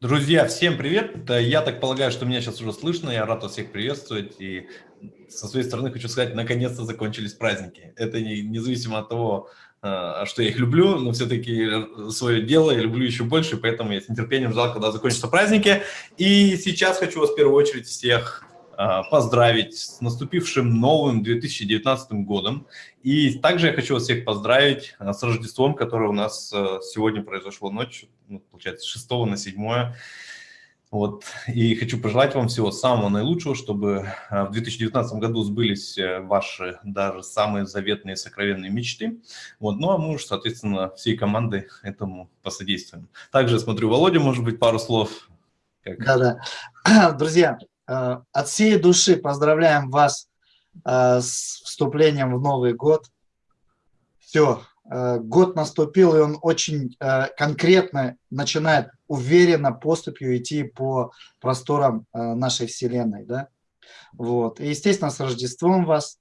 Друзья, всем привет! Я так полагаю, что меня сейчас уже слышно, я рад вас всех приветствовать. И со своей стороны хочу сказать, наконец-то закончились праздники. Это не, независимо от того, а, что я их люблю, но все-таки свое дело я люблю еще больше, поэтому я с нетерпением ждал, когда закончатся праздники. И сейчас хочу вас в первую очередь всех а, поздравить с наступившим новым 2019 годом. И также я хочу вас всех поздравить а, с Рождеством, которое у нас а, сегодня произошло ночью, ну, получается, с 6 на 7. Вот. И хочу пожелать вам всего самого наилучшего, чтобы в 2019 году сбылись э, ваши даже самые заветные сокровенные мечты. Вот. Ну а мы уж, соответственно, всей командой этому посодействуем. Также смотрю, Володя, может быть, пару слов. Да-да. Друзья, Э, от всей души поздравляем вас э, с вступлением в Новый год. Все, э, год наступил, и он очень конкретно начинает уверенно поступью идти по просторам нашей Вселенной. Да? Вот. И, естественно, с Рождеством вас,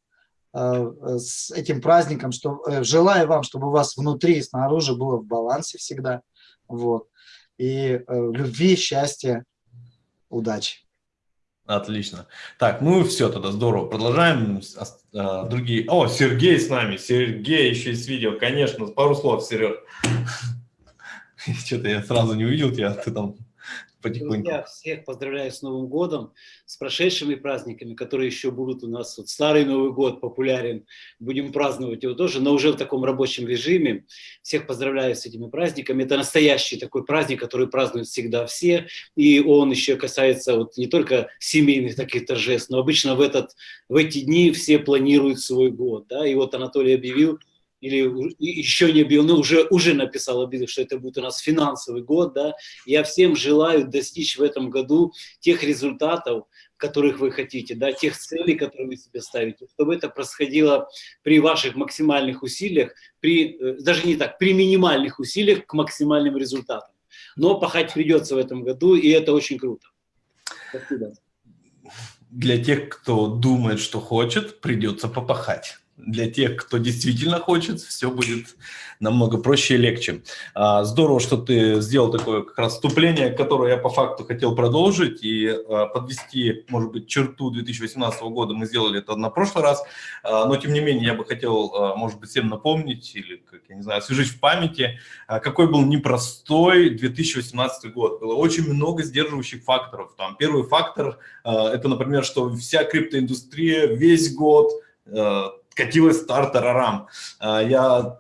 с этим праздником, что, желаю вам, чтобы у вас внутри и снаружи было в балансе всегда. Вот. И любви, счастья, удачи. Отлично. Так, ну все тогда, здорово. Продолжаем. А, другие. О, Сергей с нами. Сергей еще есть видео. Конечно, пару слов, Сереж. Что-то я сразу не увидел тебя, ты там потихоньку. Друзья, всех поздравляю с Новым годом, с прошедшими праздниками, которые еще будут у нас. Вот Старый Новый год популярен, будем праздновать его тоже, но уже в таком рабочем режиме. Всех поздравляю с этими праздниками. Это настоящий такой праздник, который празднуют всегда все, и он еще касается вот не только семейных таких торжеств, но обычно в, этот, в эти дни все планируют свой год. Да? И вот Анатолий объявил, или еще не объявил, но уже, уже написал, объявил, что это будет у нас финансовый год, да, я всем желаю достичь в этом году тех результатов, которых вы хотите, да, тех целей, которые вы себе ставите, чтобы это происходило при ваших максимальных усилиях, при, э, даже не так, при минимальных усилиях к максимальным результатам. Но пахать придется в этом году, и это очень круто. Спасибо. Для тех, кто думает, что хочет, придется попахать для тех, кто действительно хочет, все будет намного проще и легче. А, здорово, что ты сделал такое как раз вступление, которое я по факту хотел продолжить и а, подвести, может быть, черту 2018 года. Мы сделали это на прошлый раз, а, но тем не менее я бы хотел, может быть, всем напомнить или, как я не знаю, освежить в памяти, какой был непростой 2018 год. Было очень много сдерживающих факторов. Там первый фактор – это, например, что вся криптоиндустрия весь год катилась стартер-арам. Я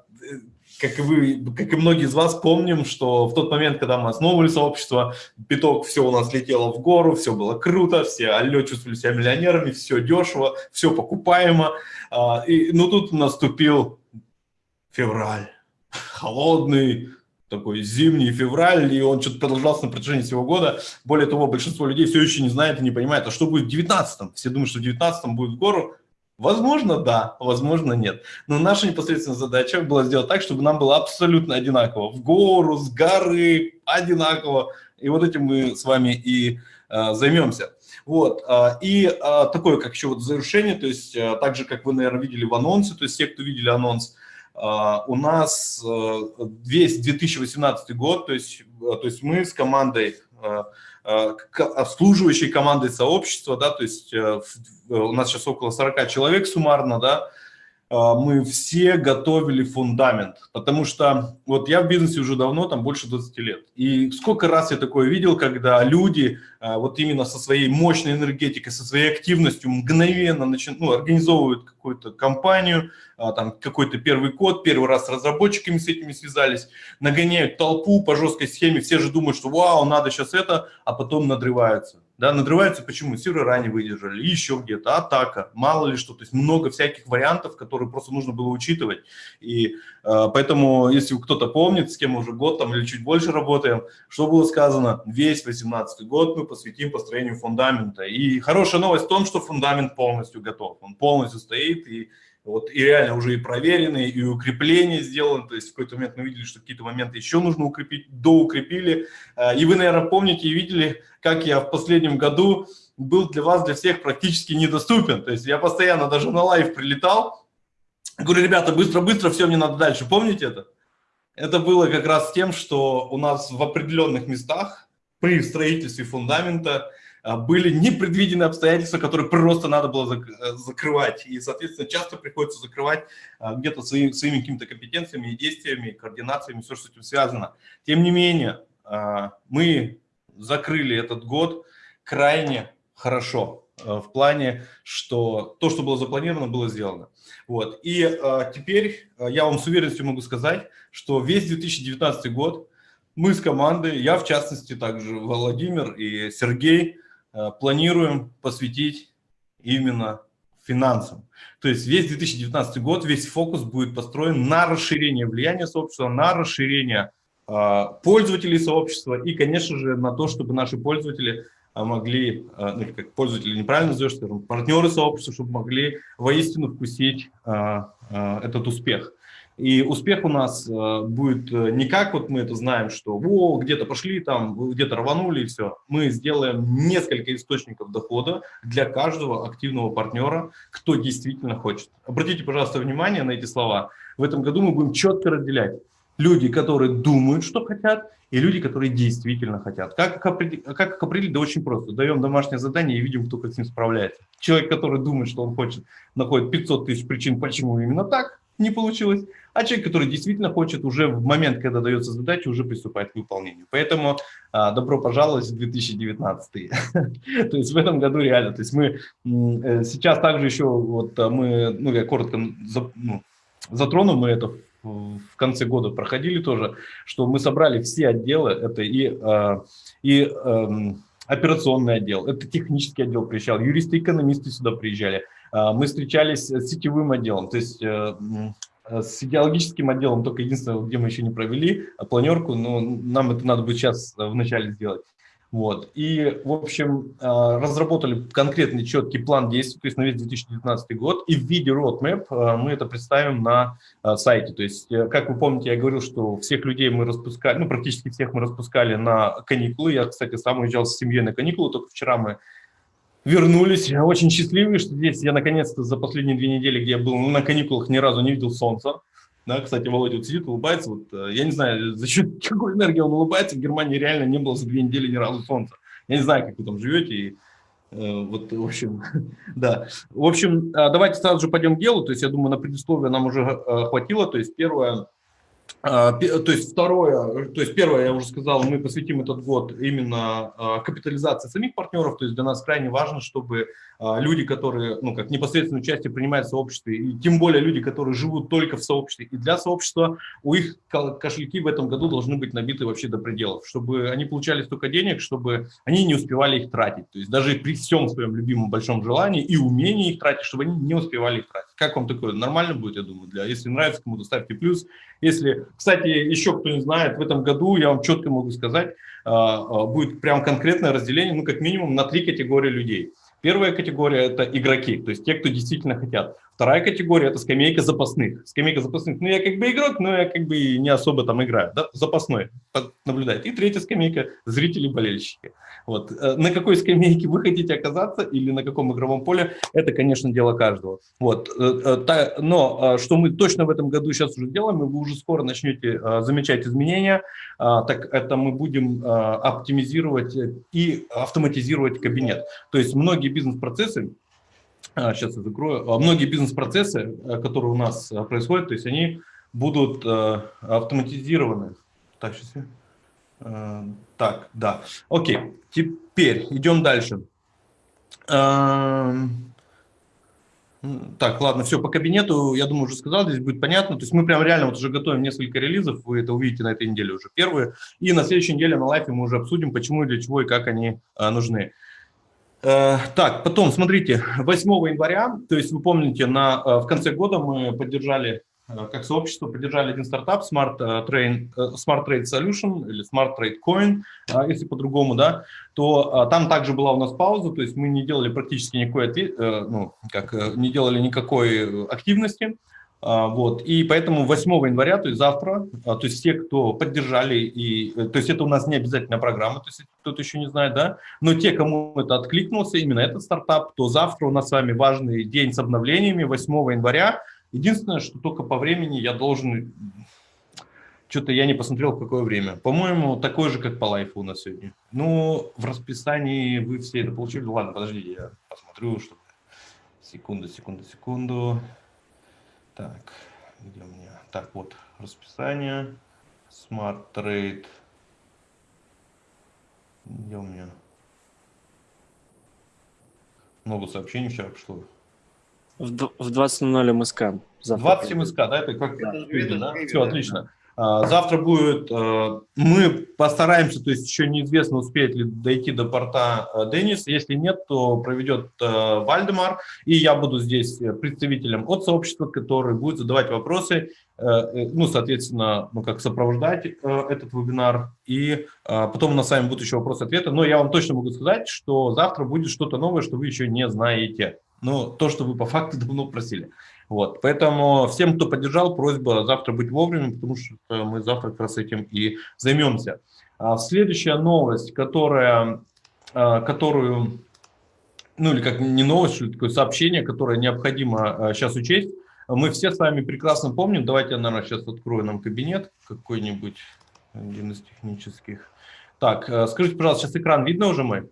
как и вы, как и многие из вас помним, что в тот момент, когда мы основывали сообщество, биток, все у нас летело в гору, все было круто, все алло чувствовали себя миллионерами, все дешево, все покупаемо. А, и, ну, тут наступил февраль, холодный, такой зимний февраль, и он что-то продолжался на протяжении всего года. Более того, большинство людей все еще не знает и не понимает, а что будет в 19-м. Все думают, что в 19-м будет в гору, Возможно, да, возможно, нет. Но наша непосредственная задача была сделать так, чтобы нам было абсолютно одинаково. В гору, с горы, одинаково. И вот этим мы с вами и э, займемся. Вот, э, и э, такое, как еще вот завершение, то есть э, так же, как вы, наверное, видели в анонсе, то есть те, кто видели анонс, э, у нас э, весь 2018 год, то есть, э, то есть мы с командой обслуживающей командой сообщества, да, то есть э, у нас сейчас около 40 человек суммарно, да, э, мы все готовили фундамент, потому что вот я в бизнесе уже давно, там больше 20 лет, и сколько раз я такое видел, когда люди вот именно со своей мощной энергетикой, со своей активностью мгновенно начи... ну, организовывают какую-то компанию, а, там какой-то первый код, первый раз с разработчиками с этими связались, нагоняют толпу по жесткой схеме, все же думают, что вау, надо сейчас это, а потом надрываются. Да, надрываются почему? Сервера не выдержали, еще где-то, атака, мало ли что. То есть много всяких вариантов, которые просто нужно было учитывать. И э, поэтому, если кто-то помнит, с кем уже год там или чуть больше работаем, что было сказано, весь 18 год мы посвятим построению фундамента. И хорошая новость в том, что фундамент полностью готов. Он полностью стоит и вот, и реально уже и проверенные, и укрепления сделаны. То есть в какой-то момент мы видели, что какие-то моменты еще нужно укрепить, доукрепили. А, и вы, наверное, помните и видели, как я в последнем году был для вас, для всех практически недоступен. То есть я постоянно даже на live прилетал, говорю, ребята, быстро-быстро, все, мне надо дальше. Помните это? Это было как раз тем, что у нас в определенных местах при строительстве фундамента были непредвиденные обстоятельства, которые просто надо было э, закрывать. И, соответственно, часто приходится закрывать а, где-то своими, своими какими-то компетенциями действиями, координациями, все, что с этим связано. Тем не менее, а, мы закрыли этот год крайне хорошо в плане, что то, что было запланировано, было сделано. Вот. И теперь я вам с уверенностью могу сказать, что весь 2019 год мы с командой, я в частности, также Владимир и Сергей, планируем посвятить именно финансам. То есть весь 2019 год, весь фокус будет построен на расширение влияния сообщества, на расширение э, пользователей сообщества и, конечно же, на то, чтобы наши пользователи э, могли, ну, как пользователи неправильно назовешь, скажем, партнеры сообщества, чтобы могли воистину вкусить этот успех. И успех у нас э, будет э, не как вот мы это знаем, что во, где-то пошли там, где-то рванули и все. Мы сделаем несколько источников дохода для каждого активного партнера, кто действительно хочет. Обратите, пожалуйста, внимание на эти слова. В этом году мы будем четко разделять люди, которые думают, что хотят, и люди, которые действительно хотят. Как? Как определить? Да очень просто. Даем домашнее задание и видим, кто как с ним справляется. Человек, который думает, что он хочет, находит 500 тысяч причин, почему именно так не получилось а человек, который действительно хочет уже в момент, когда дается задача, уже приступать к выполнению. Поэтому а, добро пожаловать в 2019. То есть в этом году реально, то есть мы э, сейчас также еще, вот а, мы, ну я коротко ну, затрону, мы это в конце года проходили тоже, что мы собрали все отделы, это и, а, и эм, операционный отдел, это технический отдел приезжал, юристы, экономисты сюда приезжали, мы встречались с сетевым отделом, то есть Э, с идеологическим отделом только единственное, где мы еще не провели а планерку, но нам это надо будет сейчас э, вначале сделать. Вот. И, в общем, э, разработали конкретный четкий план действий, то есть на весь 2019 год, и в виде roadmap мы это представим на сайте. То есть, как вы помните, я говорил, что всех людей мы распускали, ну, практически всех мы распускали на каникулы. Я, кстати, сам уезжал с семьей на каникулы, только вчера мы вернулись. Очень счастливые, что здесь я наконец-то за последние две недели, где я был на каникулах, ни разу не видел солнца. Да, кстати, Володя вот сидит, улыбается. Вот, э, я не знаю, за счет какой энергии он улыбается. В Германии реально не было за две недели ни разу солнца. Я не знаю, как вы там живете. И, э, вот, в общем, да. В общем, э, давайте сразу же пойдем к делу. То есть, я думаю, на предисловие нам уже э, хватило. То есть, первое, то есть второе, то есть первое, я уже сказал, мы посвятим этот год именно а, капитализации самих партнеров, то есть для нас крайне важно, чтобы а, люди, которые, ну, как непосредственно участие принимают в сообществе, и тем более люди, которые живут только в сообществе и для сообщества, у их кошельки в этом году должны быть набиты вообще до пределов, чтобы они получали столько денег, чтобы они не успевали их тратить, то есть даже при всем своем любимом большом желании и умении их тратить, чтобы они не успевали их тратить. Как вам такое? Нормально будет, я думаю, для, если нравится кому-то, ставьте плюс, если кстати, еще кто не знает, в этом году, я вам четко могу сказать, а, а, будет прям конкретное разделение, ну, как минимум, на три категории людей. Первая категория – это игроки, то есть те, кто действительно хотят. Вторая категория – это скамейка запасных. Скамейка запасных, ну, я как бы игрок, но я как бы не особо там играю, да? запасной, наблюдать. И третья скамейка – зрители-болельщики. Вот. Э, на какой скамейке вы хотите оказаться или на каком игровом поле, это, конечно, дело каждого. Вот. Э, э, но что мы точно в этом году сейчас уже делаем, и вы уже скоро начнете замечать изменения, так это мы будем оптимизировать и автоматизировать кабинет. То есть многие бизнес-процессы, сейчас я закрою, многие бизнес-процессы, которые у нас происходят, то есть они будут автоматизированы. Так, сейчас я... Э, так, да. Окей, теперь идем дальше. Эм, так, ладно, все по кабинету, я думаю, уже сказал, здесь будет понятно. То есть мы прям реально вот уже готовим несколько релизов, вы это увидите на этой неделе уже первые. И на следующей неделе на лайфе мы уже обсудим, почему и для чего и как они а, нужны. Э, так, потом, смотрите, 8 января, то есть вы помните, на, в конце года мы поддержали Э, как сообщество поддержали один стартап Smart э, Trade, э, Smart Trade Solution или Smart Trade Coin, если по-другому, да, то там также была у нас пауза, то есть мы не делали практически никакой, ну, как, не делали никакой активности, вот, и поэтому 8 января, то есть завтра, то есть все, кто поддержали, и, то есть это у нас не обязательная программа, то есть кто-то еще не знает, да, но те, кому это откликнулся, именно этот стартап, то завтра у нас с вами важный день с обновлениями, 8 января, Единственное, что только по времени я должен Что-то я не посмотрел, в какое время. По-моему, такое же, как по лайфу у нас сегодня. Ну, в расписании вы все это получили. Ладно, подождите, я посмотрю, чтобы... Секунду, секунду, секунду. Так, где у меня? Так, вот, расписание. Smart Trade. Где у меня? Много сообщений вчера пришло. В 20.00 МСК. 20 МСК, да? Это как? Да. да? Все, отлично. А, завтра будет, а, мы постараемся, то есть еще неизвестно, успеет ли дойти до порта а, Денис. Если нет, то проведет Вальдемар, и я буду здесь представителем от сообщества, который будет задавать вопросы, э, ну, соответственно, ну, как сопровождать этот вебинар, и потом у нас с вами будут еще вопросы-ответы. Но я вам точно могу сказать, что завтра будет что-то новое, что вы еще не знаете. Ну, то, что вы по факту давно просили. Вот, поэтому всем, кто поддержал, просьба завтра быть вовремя, потому что мы завтра как раз этим и займемся. А следующая новость, которая, а, которую, ну или как не новость, что такое сообщение, которое необходимо сейчас а, учесть. Мы все с вами прекрасно помним, давайте я, наверное, сейчас открою нам кабинет какой-нибудь, один из технических. Так, а, скажите, пожалуйста, сейчас экран видно уже мой?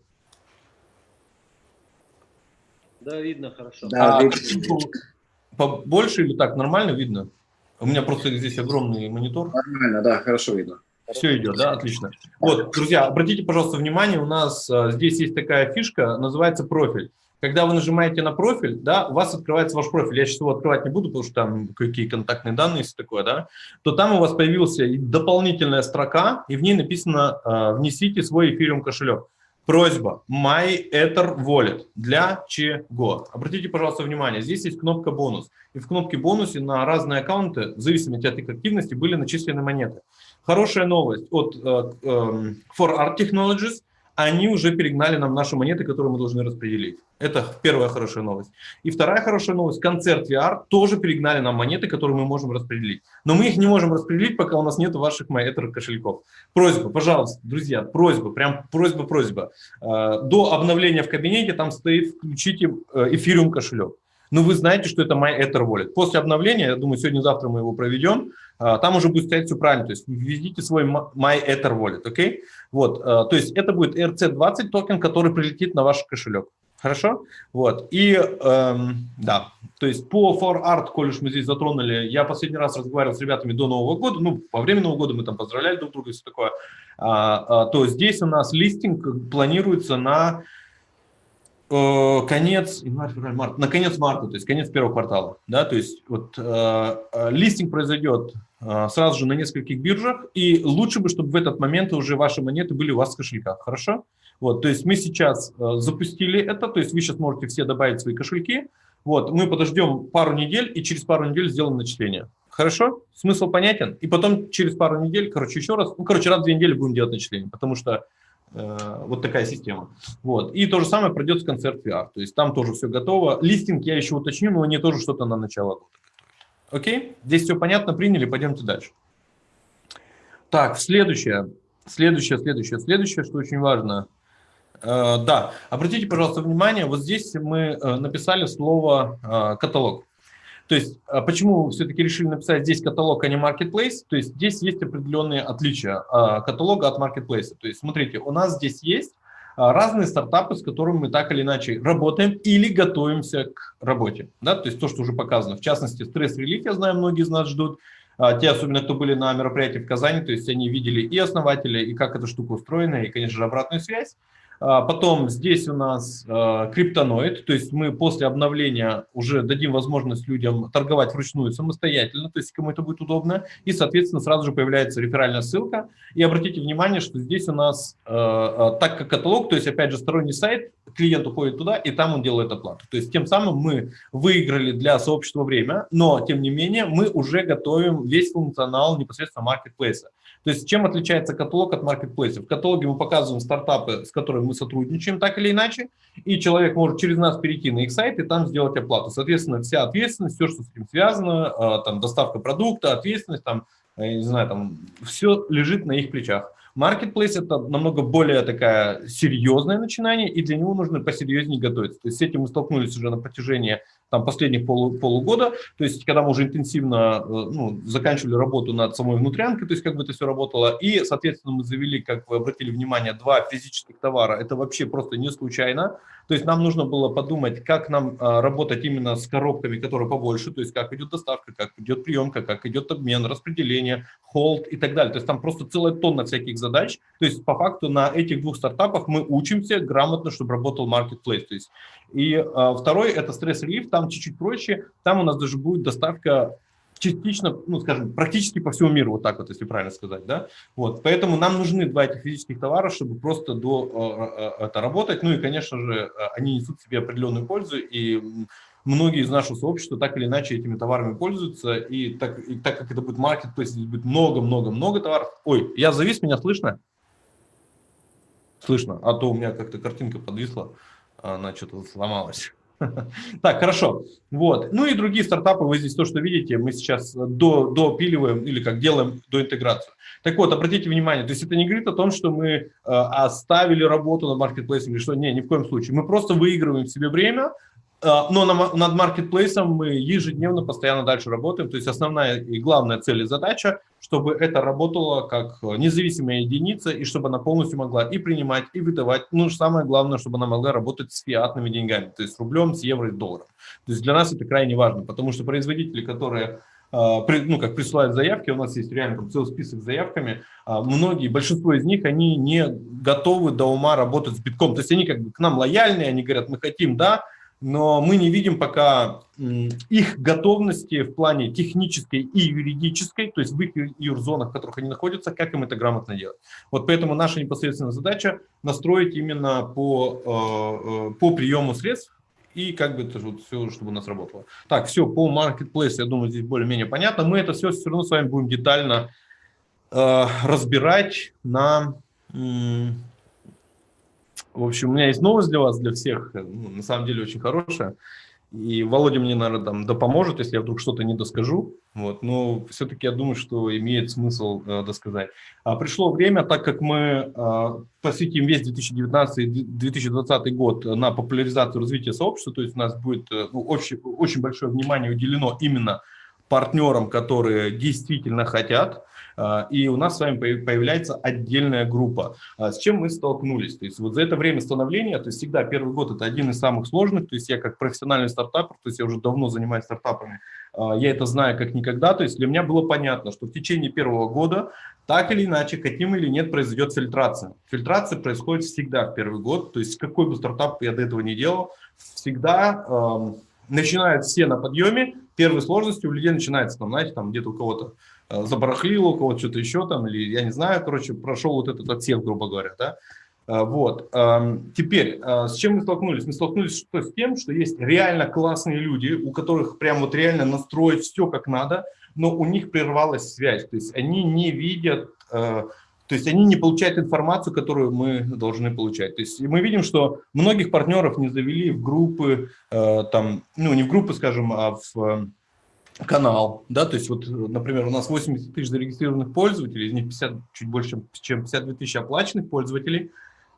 Да, видно хорошо. Да, а, видно побольше или так, нормально видно? У меня просто здесь огромный монитор. Нормально, да, хорошо видно. Все идет, да, отлично. Вот, друзья, обратите, пожалуйста, внимание, у нас а, здесь есть такая фишка, называется профиль. Когда вы нажимаете на профиль, да, у вас открывается ваш профиль. Я сейчас его открывать не буду, потому что там какие контактные данные, есть такое, да, то там у вас появилась дополнительная строка, и в ней написано э, «Внесите свой эфириум кошелек». Просьба MyEther Wallet. Для чего? Обратите, пожалуйста, внимание, здесь есть кнопка бонус. И в кнопке бонусе на разные аккаунты, в зависимости от их активности, были начислены монеты. Хорошая новость от uh, um, For Art Technologies – они уже перегнали нам наши монеты, которые мы должны распределить. Это первая хорошая новость. И вторая хорошая новость, концерт VR тоже перегнали нам монеты, которые мы можем распределить. Но мы их не можем распределить, пока у нас нет ваших MyEther кошельков. Просьба, пожалуйста, друзья, просьба, прям просьба-просьба. Э, до обновления в кабинете там стоит «включите эфириум кошелек». Но вы знаете, что это MyEther Wallet. После обновления, я думаю, сегодня-завтра мы его проведем, а, там уже будет стоять все правильно. То есть введите свой MyEther Wallet, окей? Okay? Вот, а, то есть это будет ERC20 токен, который прилетит на ваш кошелек. Хорошо? Вот, и эм, да, то есть по For Art, коль уж мы здесь затронули, я последний раз разговаривал с ребятами до Нового года, ну, во время Нового года мы там поздравляли друг друга и все такое, а, а, то здесь у нас листинг планируется на Э, конец, январь, февраль, март, на конец марта, то есть конец первого квартала, да, то есть вот э, э, листинг произойдет э, сразу же на нескольких биржах, и лучше бы, чтобы в этот момент уже ваши монеты были у вас в кошельках, хорошо? Вот, то есть мы сейчас э, запустили это, то есть вы сейчас можете все добавить свои кошельки, вот, мы подождем пару недель, и через пару недель сделаем начисление. Хорошо? Смысл понятен? И потом через пару недель, короче, еще раз, ну, короче, раз в две недели будем делать начисление, потому что Э, вот такая система. Вот. И то же самое пройдет с концерт VR. То есть там тоже все готово. Листинг я еще уточню, но они тоже что-то на начало года Окей? Здесь все понятно, приняли, пойдемте дальше. Так, следующее, следующее, следующее, следующее, что очень важно. Э, да, обратите, пожалуйста, внимание, вот здесь мы э, написали слово э, каталог. То есть, а почему все-таки решили написать здесь каталог, а не marketplace? То есть, здесь есть определенные отличия а, каталога от marketplace. То есть, смотрите, у нас здесь есть а, разные стартапы, с которыми мы так или иначе работаем или готовимся к работе. Да? То есть, то, что уже показано. В частности, стресс-релиф, я знаю, многие из нас ждут. Те, особенно кто были на мероприятии в Казани, то есть они видели и основателя, и как эта штука устроена, и, конечно же, обратную связь. А, потом здесь у нас а, криптоноид, то есть мы после обновления уже дадим возможность людям торговать вручную самостоятельно, то есть кому это будет удобно, и, соответственно, сразу же появляется реферальная ссылка. И обратите внимание, что здесь у нас, а, так как каталог, то есть, опять же, сторонний сайт, клиент уходит туда, и там он делает оплату. То есть тем самым мы выиграли для сообщества время, но, тем не менее, мы уже готовим весь функционал непосредственно маркетплейса. То есть чем отличается каталог от маркетплейса? В каталоге мы показываем стартапы, с которыми мы сотрудничаем так или иначе, и человек может через нас перейти на их сайт и там сделать оплату. Соответственно, вся ответственность, все, что с этим связано, а, там доставка продукта, ответственность, там, не знаю, там все лежит на их плечах. Marketplace – это намного более такая серьезное начинание, и для него нужно посерьезнее готовиться. То есть с этим мы столкнулись уже на протяжении там, последних полу, полугода, то есть когда мы уже интенсивно э, ну, заканчивали работу над самой внутрянкой, то есть как бы это все работало, и, соответственно, мы завели, как вы обратили внимание, два физических товара, это вообще просто не случайно, то есть нам нужно было подумать, как нам а, работать именно с коробками, которые побольше, то есть как идет доставка, как идет приемка, как идет обмен, распределение, холд и так далее. То есть там просто целая тонна всяких задач. То есть по факту на этих двух стартапах мы учимся грамотно, чтобы работал marketplace. То есть, и а, второй – это стресс-релив, там чуть-чуть проще, там у нас даже будет доставка частично, ну, скажем, практически по всему миру, вот так вот, если правильно сказать, да, вот, поэтому нам нужны два этих физических товара, чтобы просто до э, э, это работать, ну и, конечно же, э, они несут себе определенную пользу, и многие из нашего сообщества так или иначе этими товарами пользуются, и так, и так как это будет маркетплейс, здесь будет много-много-много товаров. Ой, я завис, меня слышно? Слышно, а то у меня как-то картинка подвисла, она что-то сломалась. Так, хорошо. Вот. Ну и другие стартапы, вы здесь то, что видите, мы сейчас до, допиливаем или как делаем до интеграцию. Так вот, обратите внимание, то есть это не говорит о том, что мы э, оставили работу над маркетплейсом или что, не, ни в коем случае. Мы просто выигрываем себе время, но над маркетплейсом мы ежедневно, постоянно дальше работаем. То есть основная и главная цель и задача, чтобы это работало как независимая единица, и чтобы она полностью могла и принимать, и выдавать. Ну, самое главное, чтобы она могла работать с фиатными деньгами, то есть с рублем, с евро и долларом. То есть для нас это крайне важно, потому что производители, которые а, ну, как присылают заявки, у нас есть реально там целый список заявками, а, многие, большинство из них, они не готовы до ума работать с битком, то есть они как бы к нам лояльные, они говорят, мы хотим, да, но мы не видим пока их готовности в плане технической и юридической, то есть в их юрзонах, в которых они находятся, как им это грамотно делать. Вот поэтому наша непосредственная задача настроить именно по, э, э, по приему средств и как бы это вот все, чтобы у нас работало. Так, все, по marketplace, я думаю, здесь более-менее понятно. Мы это все все равно с вами будем детально э, разбирать на в общем, у меня есть новость для вас, для всех, ну, на самом деле очень хорошая. И Володя мне, наверное, там, да поможет, если я вдруг что-то не доскажу. Вот. Но все-таки я думаю, что имеет смысл э, досказать. А пришло время, так как мы э, посвятим весь 2019-2020 год на популяризацию развития сообщества, то есть у нас будет э, ну, очень, очень большое внимание уделено именно партнерам, которые действительно хотят и у нас с вами появляется отдельная группа. А, с чем мы столкнулись? То есть вот за это время становления, то есть всегда первый год это один из самых сложных, то есть я как профессиональный стартапер, то есть я уже давно занимаюсь стартапами, а, я это знаю как никогда, то есть для меня было понятно, что в течение первого года так или иначе, каким или нет, произойдет фильтрация. Фильтрация происходит всегда в первый год, то есть какой бы стартап я до этого не делал, всегда э, начинают все на подъеме, первые сложности у людей начинается, там, знаете, там где-то у кого-то забарахлил у кого-то что-то еще там, или я не знаю, короче, прошел вот этот отсев, грубо говоря, да. Э, вот. Эм, теперь, э, с чем мы столкнулись? Мы столкнулись что, с тем, что есть реально классные люди, у которых прям вот реально настроить все как надо, но у них прервалась связь, то есть они не видят, то есть они не получают информацию, которую мы должны получать. То есть мы видим, что многих партнеров не завели в группы, там, ну не в группы, скажем, а в канал, да, то есть вот, например, у нас 80 тысяч зарегистрированных пользователей, из них 50, чуть больше, чем 52 тысячи оплаченных пользователей,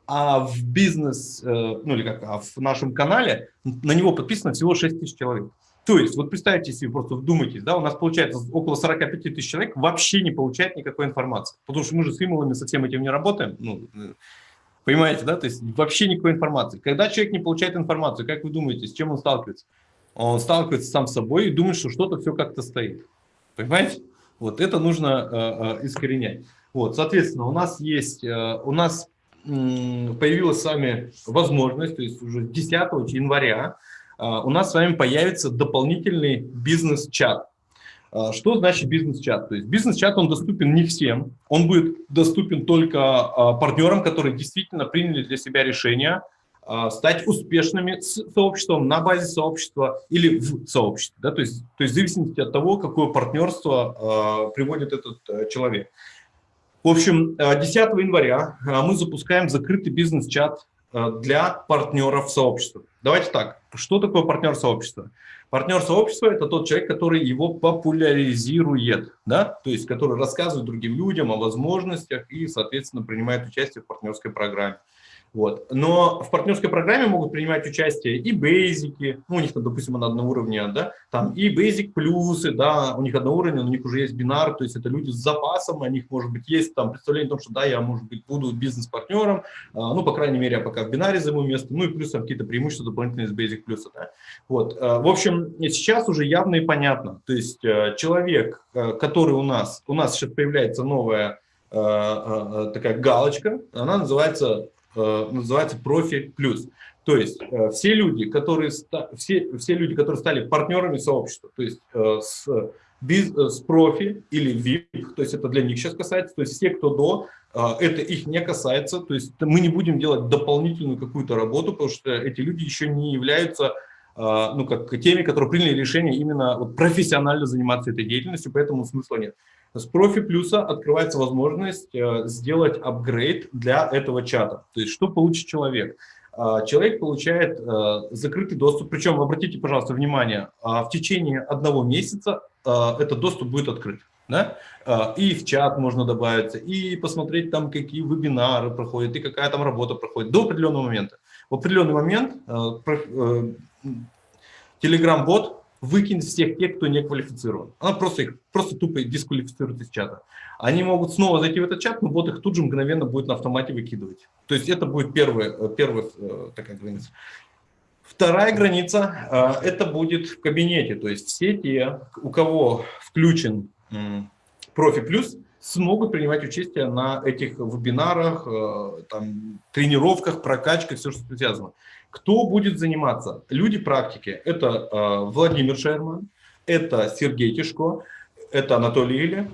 а в бизнес, э, ну или как, а в нашем канале на него подписано всего 6 тысяч человек. То есть, вот представьте себе, просто вдумайтесь, да, у нас получается около 45 тысяч человек вообще не получает никакой информации, потому что мы же с имейлами со всем этим не работаем, ну, э, понимаете, да, то есть вообще никакой информации. Когда человек не получает информацию, как вы думаете, с чем он сталкивается? Он сталкивается сам с собой и думает, что что-то все как-то стоит. Понимаете? Вот это нужно э, э, искоренять. Вот, соответственно, у нас есть, э, у нас появилась с вами возможность, то есть уже 10 января э, у нас с вами появится дополнительный бизнес-чат. Э, что значит бизнес-чат? То есть бизнес-чат, он доступен не всем, он будет доступен только э, партнерам, которые действительно приняли для себя решение стать успешными сообществом, на базе сообщества или в сообществе. Да? То, есть, то есть в зависимости от того, какое партнерство э, приводит этот э, человек. В общем, 10 января мы запускаем закрытый бизнес-чат для партнеров сообщества. Давайте так, что такое партнер сообщества? Партнер сообщества – это тот человек, который его популяризирует, да? то есть который рассказывает другим людям о возможностях и, соответственно, принимает участие в партнерской программе. Вот. Но в партнерской программе могут принимать участие и бейзики, ну, у них, там, допустим, на одном уровне, да, там и basic плюсы, да, у них одно уровень, у них уже есть бинар, то есть это люди с запасом, у них, может быть, есть там представление о том, что, да, я, может быть, буду бизнес-партнером, а, ну, по крайней мере, я пока в бинаре займу место, ну, и плюс там какие-то преимущества дополнительные из basic плюса, да. Вот, а, в общем, сейчас уже явно и понятно, то есть э, человек, э, который у нас, у нас сейчас появляется новая э, такая галочка, она называется называется профи плюс. То есть э, все люди, которые, все, все люди, которые стали партнерами сообщества, то есть э, с, биз, с профи или VIP, то есть это для них сейчас касается, то есть все, кто до, это их не касается, то есть мы не будем делать дополнительную какую-то работу, потому что эти люди еще не являются ну, как теми, которые приняли решение именно вот, профессионально заниматься этой деятельностью, поэтому смысла нет. С профи плюса открывается возможность э, сделать апгрейд для этого чата. То есть что получит человек? А, человек получает э, закрытый доступ, причем обратите, пожалуйста, внимание, а, в течение одного месяца э, этот доступ будет открыт. Да? А, и в чат можно добавиться, и посмотреть там, какие вебинары проходят, и какая там работа проходит до определенного момента. В определенный момент Telegram-бот выкинет всех тех, кто не квалифицирован. Она просто их просто тупо дисквалифицирует из чата. Они могут снова зайти в этот чат, но бот их тут же мгновенно будет на автомате выкидывать. То есть это будет первая, э, первая э, такая граница. Вторая граница э, – это будет в кабинете. То есть все те, у кого включен профи плюс, смогут принимать участие на этих вебинарах, там, тренировках, прокачках, все, что связано. Кто будет заниматься? Люди практики. Это э, Владимир Шерман, это Сергей Тишко, это Анатолий Илья, э,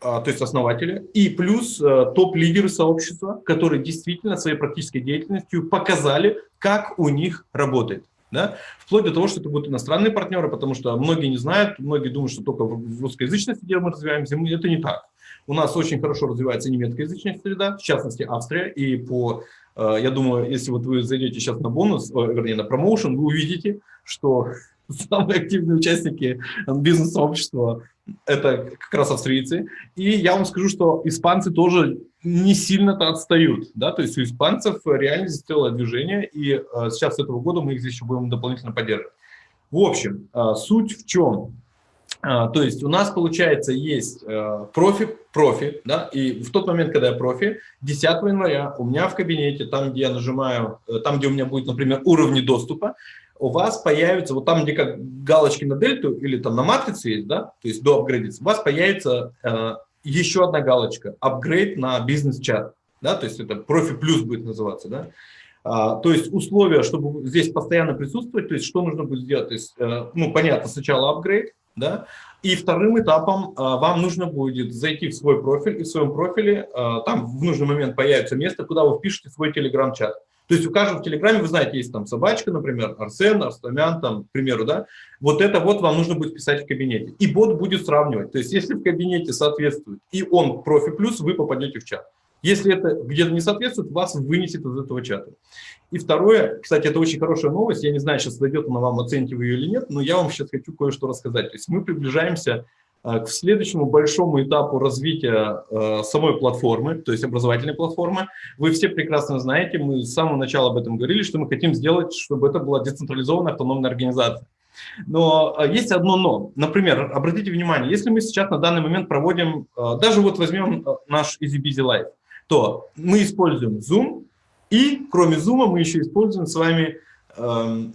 то есть основатели, и плюс э, топ-лидеры сообщества, которые действительно своей практической деятельностью показали, как у них работает. Да? Вплоть до того, что это будут иностранные партнеры, потому что многие не знают, многие думают, что только в русскоязычной среде мы развиваемся, это не так. У нас очень хорошо развивается немецкоязычная среда, в частности Австрия, и по я думаю, если вот вы зайдете сейчас на бонус, вернее, на промоушен, вы увидите, что самые активные участники бизнес-сообщества – это как раз австрийцы. И я вам скажу, что испанцы тоже не сильно-то отстают. Да? То есть у испанцев реально здесь целое движение, и э, сейчас с этого года мы их здесь еще будем дополнительно поддерживать. В общем, э, суть в чем? А, то есть у нас, получается, есть э, профи, профи, да, и в тот момент, когда я профи, 10 января у меня в кабинете, там, где я нажимаю, э, там, где у меня будет, например, уровни доступа, у вас появится, вот там, где как галочки на дельту или там на матрице есть, да, то есть до апгрейдится, у вас появится э, еще одна галочка, апгрейд на бизнес-чат, да, то есть это профи плюс будет называться, да. А, то есть условия, чтобы здесь постоянно присутствовать, то есть что нужно будет сделать, то есть, э, ну, понятно, сначала апгрейд, да? И вторым этапом а, вам нужно будет зайти в свой профиль, и в своем профиле а, там в нужный момент появится место, куда вы впишете свой телеграм-чат. То есть у каждого в Телеграме, вы знаете, есть там собачка, например, Арсен, Арстамян, там, к примеру, да, вот это вот вам нужно будет писать в кабинете. И бот будет сравнивать. То есть если в кабинете соответствует и он профи плюс, вы попадете в чат. Если это где-то не соответствует, вас вынесет из этого чата. И второе, кстати, это очень хорошая новость, я не знаю, сейчас дойдет она вам, оцените вы ее или нет, но я вам сейчас хочу кое-что рассказать. То есть мы приближаемся э, к следующему большому этапу развития э, самой платформы, то есть образовательной платформы. Вы все прекрасно знаете, мы с самого начала об этом говорили, что мы хотим сделать, чтобы это была децентрализованная автономная организация. Но э, есть одно но. Например, обратите внимание, если мы сейчас на данный момент проводим, даже вот возьмем наш Easy Busy Life, то мы используем Zoom, и кроме Zoom мы еще используем с вами, эм,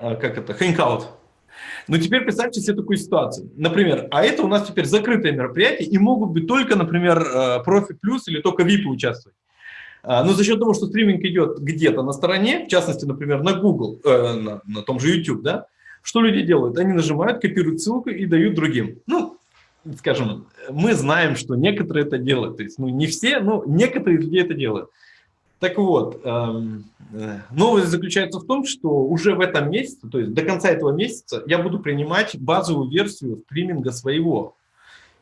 э, как это, Hangout. Но теперь представьте себе такую ситуацию. Например, а это у нас теперь закрытое мероприятие, и могут быть только, например, э, профи плюс или только VIP участвовать. А, но за счет того, что стриминг идет где-то на стороне, в частности, например, на Google, э, на, на том же YouTube, да, что люди делают? Они нажимают, копируют ссылку и дают другим. Ну, скажем, мы знаем, что некоторые это делают. То есть, ну, не все, но некоторые люди это делают. Так вот, эм, э, новость заключается в том, что уже в этом месяце, то есть до конца этого месяца, я буду принимать базовую версию стриминга своего.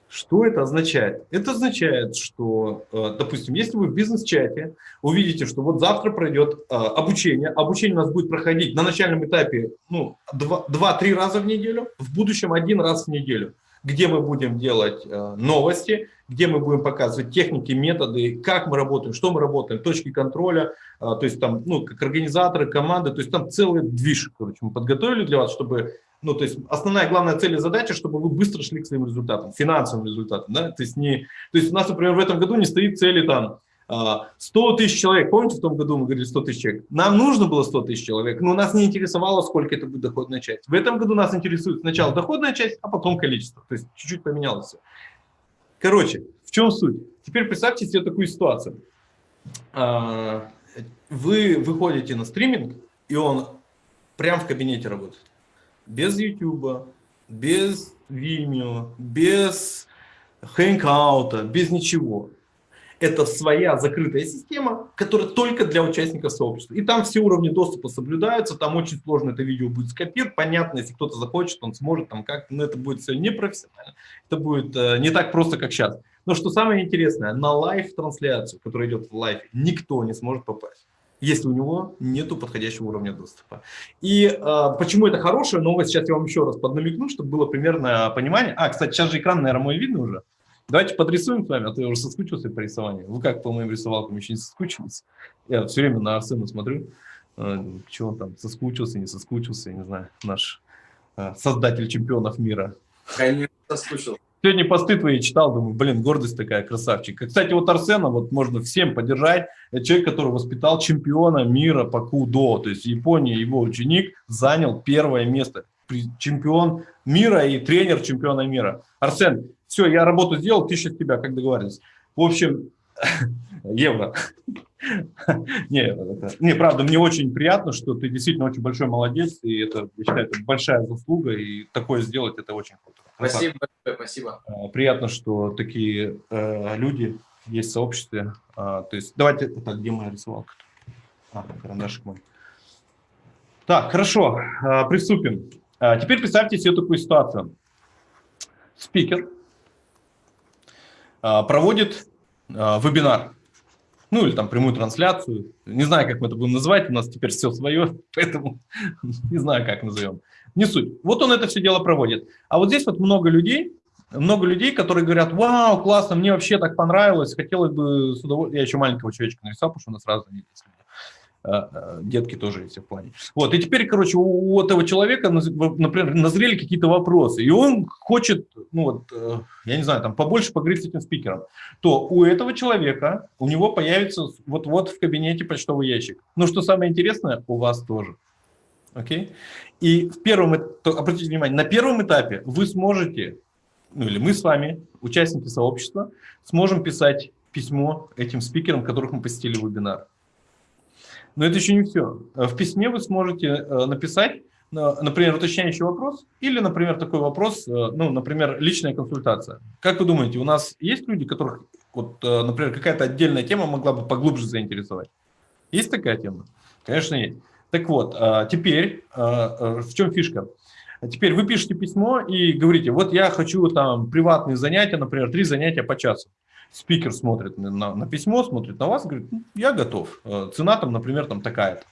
Что это означает? Это означает, что, э, допустим, если вы в бизнес-чате увидите, что вот завтра пройдет э, обучение, обучение у нас будет проходить на начальном этапе ну, 2-3 раза в неделю, в будущем один раз в неделю – где мы будем делать э, новости, где мы будем показывать техники, методы, как мы работаем, что мы работаем, точки контроля, э, то есть там, ну, как организаторы, команды, то есть там целый движ, короче, мы подготовили для вас, чтобы, ну, то есть основная главная цель и задача, чтобы вы быстро шли к своим результатам, финансовым результатам, да, то есть не, то есть у нас, например, в этом году не стоит цели там, 100 а, тысяч человек, помните, в том году мы говорили 100 тысяч человек? Нам нужно было 100 тысяч человек, но нас не интересовало, сколько это будет доходная часть. В этом году нас интересует сначала доходная часть, а потом количество. То есть чуть-чуть поменялось все. Короче, в чем суть? Теперь представьте себе такую ситуацию. А, вы выходите на стриминг, и он прямо в кабинете работает. Без YouTube, без Vimeo, без Hangout а, без ничего это своя закрытая система, которая только для участников сообщества. И там все уровни доступа соблюдаются, там очень сложно это видео будет скопировать. Понятно, если кто-то захочет, он сможет там как но это будет все непрофессионально. Это будет э, не так просто, как сейчас. Но что самое интересное, на live-трансляцию, которая идет в live е, никто не сможет попасть если у него нету подходящего уровня доступа. И э, почему это хорошая новость, сейчас я вам еще раз поднамекну, чтобы было примерное понимание. А, кстати, сейчас же экран, наверное, мой видно уже. Давайте подрисуем с вами, а то я уже соскучился по рисованию. Вы как по моим рисовалкам еще не соскучились? Я все время на Арсена смотрю, э, чего он там соскучился, не соскучился, я не знаю, наш э, создатель чемпионов мира. Конечно, соскучился. Сегодня посты твои читал, думаю, блин, гордость такая, красавчик. Кстати, вот Арсена вот можно всем поддержать. Это человек, который воспитал чемпиона мира по кудо. То есть в Японии его ученик занял первое место. Чемпион мира и тренер чемпиона мира. Арсен, все, я работу сделал, тысяча с тебя, как договорились. В общем, евро. не, это, не, правда, мне очень приятно, что ты действительно очень большой молодец, и это, я считаю, это большая заслуга, и такое сделать, это очень круто. Спасибо большое, спасибо. А, приятно, что такие э, люди есть в сообществе. А, то есть, давайте, так, где моя рисовалка? А, карандашик мой. Так, хорошо, а, приступим. А, теперь представьте себе такую ситуацию. Спикер проводит а, вебинар, ну или там прямую трансляцию, не знаю, как мы это будем называть, у нас теперь все свое, поэтому не знаю, как назовем. Не суть. Вот он это все дело проводит. А вот здесь вот много людей, много людей, которые говорят, вау, классно, мне вообще так понравилось, хотелось бы с удовольствием, я еще маленького человечка нарисовал, потому что у нас разные есть люди. Э, детки тоже есть в плане. Вот, и теперь, короче, у этого человека, например, назрели какие-то вопросы, и он хочет, ну вот, э, я не знаю, там побольше поговорить с этим спикером, то у этого человека, у него появится вот-вот в кабинете почтовый ящик. Но что самое интересное, у вас тоже. Окей? И в первом, обратите внимание, на первом этапе вы сможете, ну или мы с вами, участники сообщества, сможем писать письмо этим спикерам, которых мы посетили вебинар. Но это еще не все. В письме вы сможете э, написать, например, уточняющий вопрос или, например, такой вопрос, э, ну, например, личная консультация. Как вы думаете, у нас есть люди, которых, вот, э, например, какая-то отдельная тема могла бы поглубже заинтересовать? Есть такая тема? Конечно, есть. Так вот, теперь в чем фишка? Теперь вы пишете письмо и говорите, вот я хочу там приватные занятия, например, три занятия по часу спикер смотрит на, на письмо, смотрит на вас, говорит, ну, я готов. Э, цена там, например, там такая-то.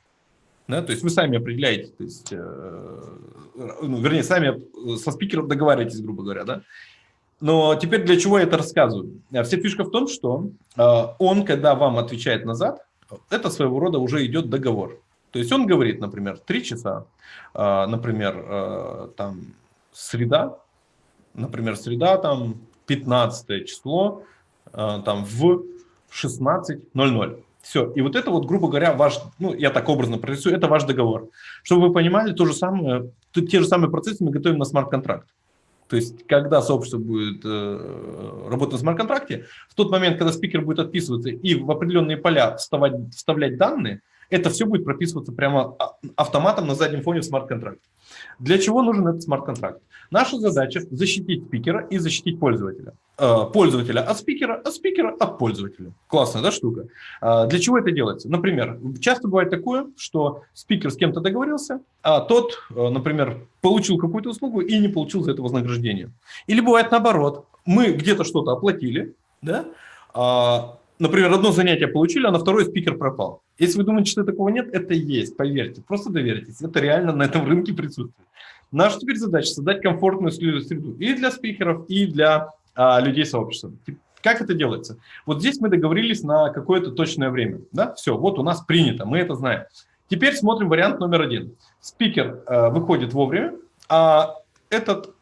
Да, то есть вы сами определяете, то есть, э, ну, вернее, сами со спикером договариваетесь, грубо говоря, да. Но теперь для чего я это рассказываю? Э, вся фишка в том, что э, он, когда вам отвечает назад, это своего рода уже идет договор. То есть он говорит, например, три часа, э, например, э, там среда, например, среда, там 15 число, Э, там в 16.00. Все. И вот это вот, грубо говоря, ваш, ну, я так образно прорисую, это ваш договор. Чтобы вы понимали, то же самое, те же самые процессы мы готовим на смарт-контракт. То есть, когда сообщество будет э, работать на смарт-контракте, в тот момент, когда спикер будет отписываться и в определенные поля вставать, вставлять данные, это все будет прописываться прямо а, автоматом на заднем фоне в смарт-контракте. Для чего нужен этот смарт-контракт? Наша задача защитить спикера и защитить пользователя. Э, пользователя от спикера, а спикера от пользователя. Классная да, штука. Э, для чего это делается? Например, часто бывает такое, что спикер с кем-то договорился, а тот, э, например, получил какую-то услугу и не получил за это вознаграждение. Или бывает наоборот. Мы где-то что-то оплатили, да, а, например, одно занятие получили, а на второй спикер пропал. Если вы думаете, что такого нет, это есть, поверьте, просто доверьтесь. Это реально на этом рынке присутствует. Наша теперь задача создать комфортную среду и для спикеров, и для а, людей сообщества. Как это делается? Вот здесь мы договорились на какое-то точное время. Да? Все, вот у нас принято, мы это знаем. Теперь смотрим вариант номер один. Спикер э, выходит вовремя, а этот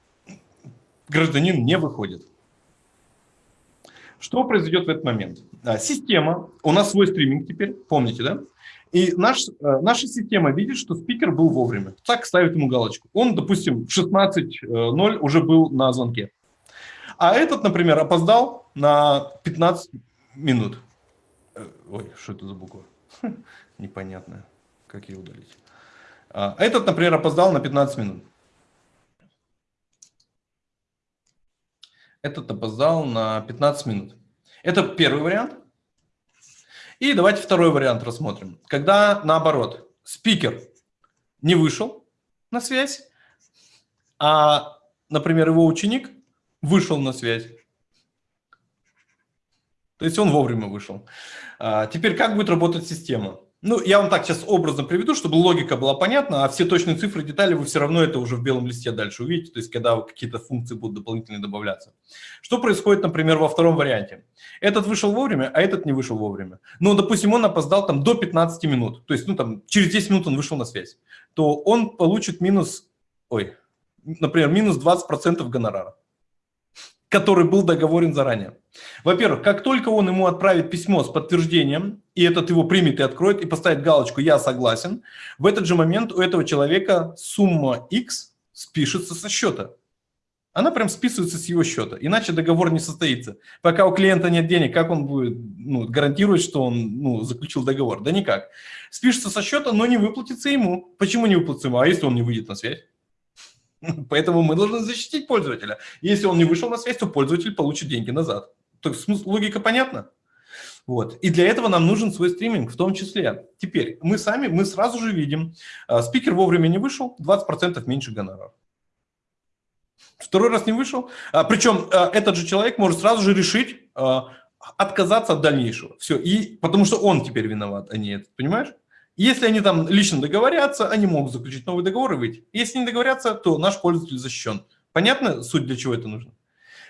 гражданин не выходит. Что произойдет в этот момент? А, система, у нас свой стриминг теперь, помните, да? И наш, э, наша система видит, что спикер был вовремя. Так ставит ему галочку. Он, допустим, в 16.0 уже был на звонке. А этот, например, опоздал на 15 минут. Э, ой, что это за буква? Непонятная. Как ее удалить? А этот, например, опоздал на 15 минут. Этот опоздал на 15 минут. Это первый вариант. И давайте второй вариант рассмотрим. Когда наоборот, спикер не вышел на связь, а, например, его ученик вышел на связь. То есть он вовремя вышел. А, теперь как будет работать система? Ну, я вам так сейчас образно приведу, чтобы логика была понятна, а все точные цифры, детали вы все равно это уже в белом листе дальше увидите, то есть когда какие-то функции будут дополнительные добавляться. Что происходит, например, во втором варианте? Этот вышел вовремя, а этот не вышел вовремя. Ну, допустим, он опоздал там до 15 минут, то есть, ну, там, через 10 минут он вышел на связь, то он получит минус, ой, например, минус 20% гонорара который был договорен заранее. Во-первых, как только он ему отправит письмо с подтверждением, и этот его примет и откроет, и поставит галочку «Я согласен», в этот же момент у этого человека сумма X спишется со счета. Она прям списывается с его счета, иначе договор не состоится. Пока у клиента нет денег, как он будет ну, гарантировать, что он ну, заключил договор? Да никак. Спишется со счета, но не выплатится ему. Почему не выплатится ему? А если он не выйдет на связь? Поэтому мы должны защитить пользователя. Если он не вышел на связь, то пользователь получит деньги назад. То есть логика понятна? Вот. И для этого нам нужен свой стриминг в том числе. Теперь мы сами, мы сразу же видим, а, спикер вовремя не вышел, 20% меньше гонорар. Второй раз не вышел. А, причем а, этот же человек может сразу же решить отказаться от дальнейшего. Все. И, потому что он теперь виноват, а не этот. Понимаешь? Если они там лично договорятся, они могут заключить новый договор и выйти. Если не договорятся, то наш пользователь защищен. Понятно суть, для чего это нужно?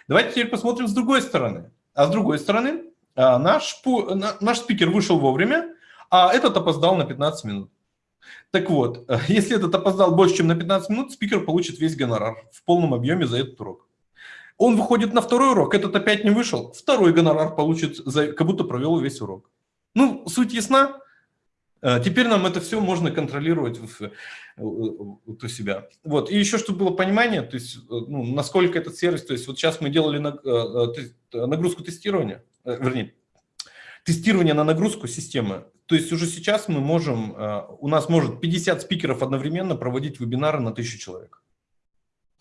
Давайте теперь посмотрим с другой стороны. А с другой стороны, а, наш, наш спикер вышел вовремя, а этот опоздал на 15 минут. Так вот, если этот опоздал больше, чем на 15 минут, спикер получит весь гонорар в полном объеме за этот урок. Он выходит на второй урок, этот опять не вышел, второй гонорар получит, за, как будто провел весь урок. Ну, суть ясна? Э, теперь нам это все можно контролировать у себя. Вот. И еще, чтобы было понимание, то есть, э, ну, насколько этот сервис, то есть вот сейчас мы делали э, нагрузку тестирования, вернее, тестирование на нагрузку системы. То есть уже сейчас мы можем, у нас может 50 спикеров одновременно проводить вебинары на 1000 человек.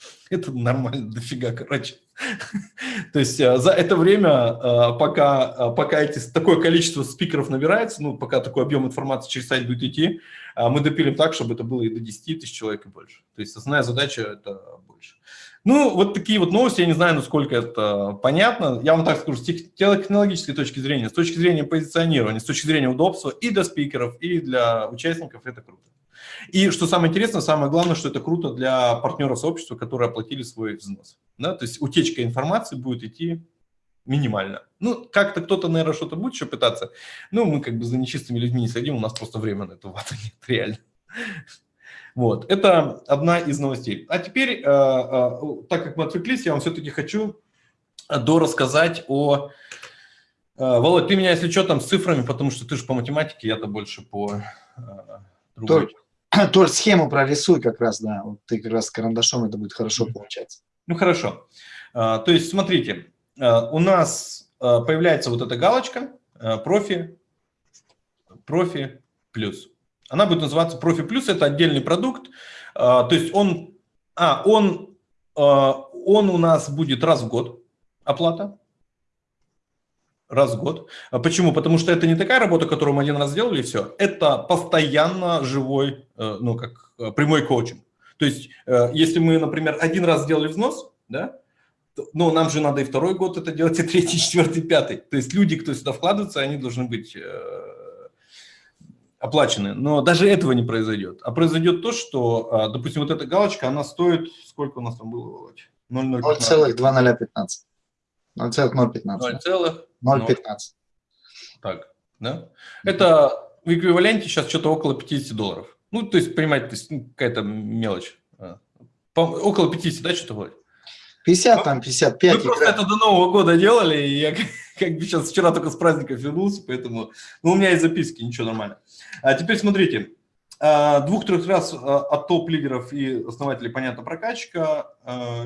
Это нормально, дофига, короче. То есть э, за это время, э, пока, э, пока эти, такое количество спикеров набирается, ну, пока такой объем информации через сайт будет идти, мы допилим так, чтобы это было и до 10 тысяч человек и больше. То есть основная задача – это больше. Ну, вот такие вот новости, я не знаю, насколько это понятно. Я вам так скажу, с технологической точки зрения, с точки зрения позиционирования, с точки зрения удобства и для спикеров, и для участников это круто. И что самое интересное, самое главное, что это круто для партнеров сообщества, которые оплатили свой взнос. Да? То есть утечка информации будет идти минимально. Ну, как-то кто-то, наверное, что-то будет еще пытаться. Ну, мы как бы за нечистыми людьми не следим, у нас просто время на это вата нет, реально. Вот, это одна из новостей. А теперь, э, э, так как мы отвлеклись, я вам все-таки хочу дорассказать о... Э, Володь, ты меня, если что, там с цифрами, потому что ты же по математике, я-то больше по другой. Толь, схему прорисуй как раз, да, вот ты как раз с карандашом это будет хорошо получаться. Ну, хорошо. А, то есть, смотрите, а, у нас а, появляется вот эта галочка профи, профи плюс. Она будет называться профи плюс, это отдельный продукт. То есть он, а, он, он у нас будет раз в год оплата раз в год. А почему? Потому что это не такая работа, которую мы один раз сделали, и все. Это постоянно живой, э, ну, как э, прямой коучинг. То есть, э, если мы, например, один раз сделали взнос, да, ну, нам же надо и второй год это делать, и третий, четвертый, пятый. То есть люди, кто сюда вкладывается, они должны быть оплачены, но даже этого не произойдет. А произойдет то, что, допустим, вот эта галочка, она стоит, сколько у нас там было, Володь? 0,2015. 0,015. 0,15. Так, да? Это в эквиваленте сейчас что-то около 50 долларов. Ну, то есть, понимаете, то есть, ну, какая-то мелочь. А, по, около 50, да, что-то вроде? 50, там 55. Мы просто это до Нового года делали, и я как бы сейчас вчера только с праздников вернулся, поэтому... Ну, у меня есть записки, ничего, нормально. А теперь смотрите, двух-трех раз а, от топ-лидеров и основателей, понятно, прокачка. А,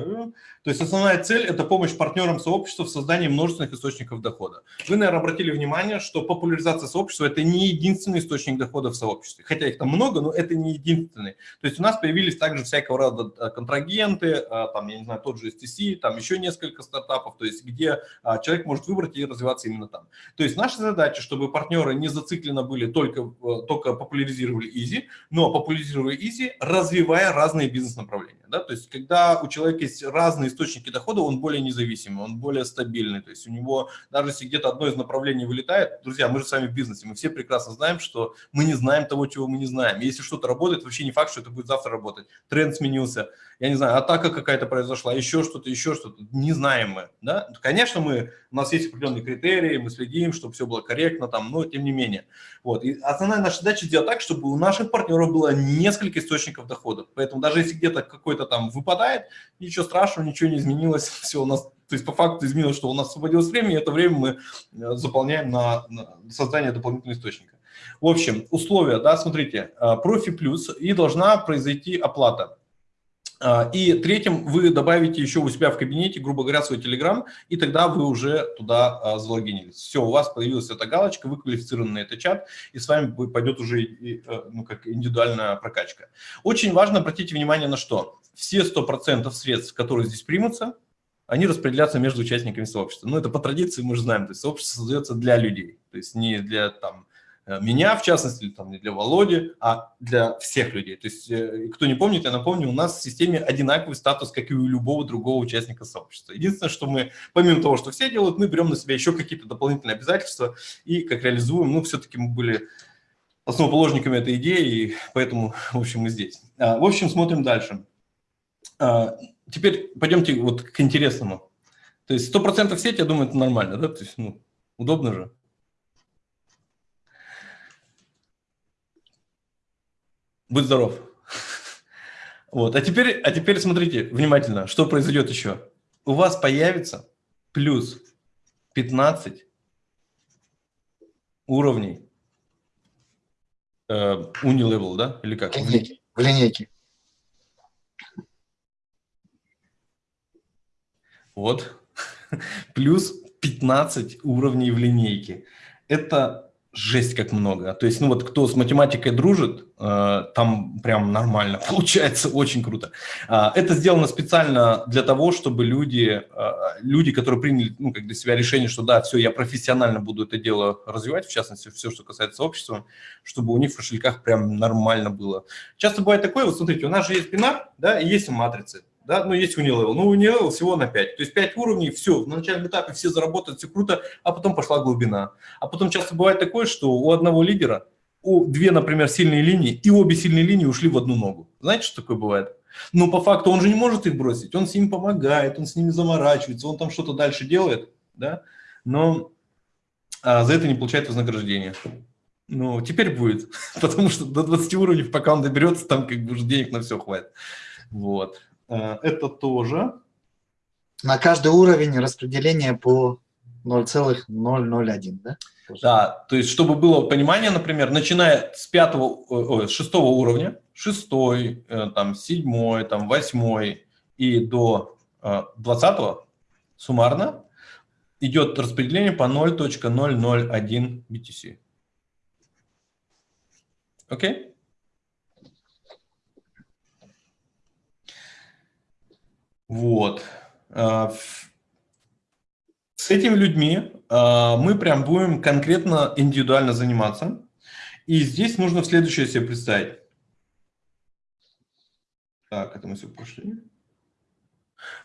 то есть основная цель – это помощь партнерам сообщества в создании множественных источников дохода. Вы, наверное, обратили внимание, что популяризация сообщества – это не единственный источник дохода в сообществе. Хотя их там много, но это не единственный. То есть у нас появились также всякого рода контрагенты, там, я не знаю, тот же STC, там еще несколько стартапов, то есть где человек может выбрать и развиваться именно там. То есть наша задача, чтобы партнеры не зацикленно были, только, только популяризировали Easy, но популяризируя Easy, развивая разные бизнес-направления. Да? То есть, когда у человека есть разные источники дохода, он более независимый, он более стабильный. То есть, у него, даже если где-то одно из направлений вылетает, друзья, мы же с вами в бизнесе, мы все прекрасно знаем, что мы не знаем того, чего мы не знаем. если что-то работает, вообще не факт, что это будет завтра работать. Тренд сменился, я не знаю, атака какая-то произошла, еще что-то, еще что-то. Не знаем мы. Да? Конечно, мы, у нас есть определенные критерии, мы следим, чтобы все было корректно, там, но тем не менее. Вот. И основная наша задача сделать так, чтобы у наших партнеров было несколько источников дохода. Поэтому даже если где-то какой-то там выпадает, ничего страшного, ничего не изменилось, все у нас, то есть по факту изменилось, что у нас освободилось время, и это время мы э, заполняем на, на создание дополнительного источника. В общем, условия, да, смотрите, э, профи плюс, и должна произойти оплата. А, и третьим вы добавите еще у себя в кабинете, грубо говоря, свой Telegram, и тогда вы уже туда а, залогинились. Все, у вас появилась эта галочка, вы квалифицированы на этот чат, и с вами пойдет уже э, ну, как индивидуальная прокачка. Очень важно обратить внимание на что. Все 100% средств, которые здесь примутся, они распределятся между участниками сообщества. Ну, это по традиции мы же знаем, то есть сообщество создается для людей, то есть не для там меня, в частности, там, не для Володи, а для всех людей. То есть, э, кто не помнит, я напомню, у нас в системе одинаковый статус, как и у любого другого участника сообщества. Единственное, что мы, помимо того, что все делают, мы берем на себя еще какие-то дополнительные обязательства и как реализуем, ну, все-таки мы были основоположниками этой идеи, и поэтому, в общем, мы здесь. А, в общем, смотрим дальше. А, теперь пойдемте вот к интересному. То есть 100% сеть, я думаю, это нормально, да? То есть, ну, удобно же. Будь здоров. Вот. А, теперь, а теперь смотрите внимательно, что произойдет еще. У вас появится плюс 15 уровней э, Unilevel, да? Или как? В линейке. В линейке. Вот. Плюс 15 уровней в линейке. Это жесть как много. То есть, ну вот кто с математикой дружит, э, там прям нормально получается, очень круто. Э, это сделано специально для того, чтобы люди, э, люди, которые приняли ну, как для себя решение, что да, все, я профессионально буду это дело развивать, в частности, все, что касается общества, чтобы у них в кошельках прям нормально было. Часто бывает такое, вот смотрите, у нас же есть бинар, да, и есть матрицы да, ну, есть Unilevel, ну, Unilevel всего на 5, то есть 5 уровней, все, на начальном этапе все заработают, все круто, а потом пошла глубина. А потом часто бывает такое, что у одного лидера, у две, например, сильные линии, и обе сильные линии ушли в одну ногу. Знаете, что такое бывает? Но по факту он же не может их бросить, он с ними помогает, он с ними заморачивается, он там что-то дальше делает, да, но а, за это не получает вознаграждение. Ну, теперь будет, потому что до 20 уровней, пока он доберется, там как бы уже денег на все хватит. Вот. Э, это тоже. На каждый уровень распределение по 0,001, да? Да, то есть, чтобы было понимание, например, начиная с пятого, ой, с шестого уровня, шестой, э, там, седьмой, там, восьмой и до э, двадцатого суммарно идет распределение по 0.001 BTC. Окей? Okay? Вот. А, с этими людьми а, мы прям будем конкретно индивидуально заниматься. И здесь нужно следующее себе представить. Так, это мы все прошли.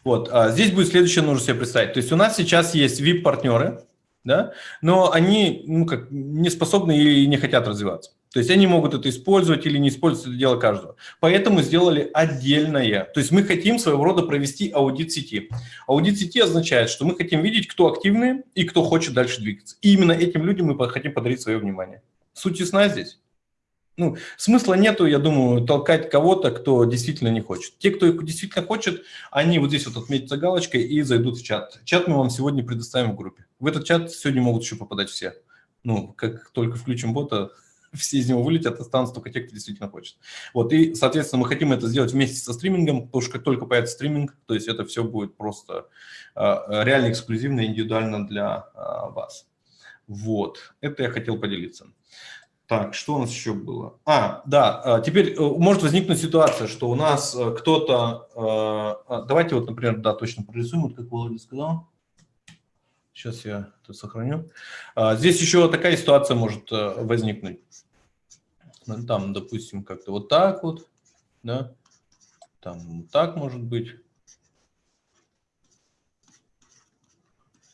Вот, а здесь будет следующее нужно себе представить. То есть у нас сейчас есть VIP-партнеры, да, но они ну, как, не способны и не хотят развиваться. То есть они могут это использовать или не использовать, это дело каждого. Поэтому сделали отдельное. То есть мы хотим своего рода провести аудит сети. Аудит сети означает, что мы хотим видеть, кто активный и кто хочет дальше двигаться. И именно этим людям мы хотим подарить свое внимание. Суть ясна здесь? Ну, смысла нету, я думаю, толкать кого-то, кто действительно не хочет. Те, кто действительно хочет, они вот здесь вот отметятся галочкой и зайдут в чат. Чат мы вам сегодня предоставим в группе. В этот чат сегодня могут еще попадать все. Ну, как только включим бота, все из него вылетят, останутся только те, кто действительно хочет. Вот, и, соответственно, мы хотим это сделать вместе со стримингом, потому что как только появится стриминг, то есть это все будет просто э, реально эксклюзивно, индивидуально для э, вас. Вот, это я хотел поделиться. Так, что у нас еще было? А, да, теперь может возникнуть ситуация, что у нас кто-то... Давайте вот, например, да, точно прорисуем, вот как Володя сказал. Сейчас я это сохраню. А, здесь еще такая ситуация может э, возникнуть. Ну, там, допустим, как-то вот так вот, да, там так может быть.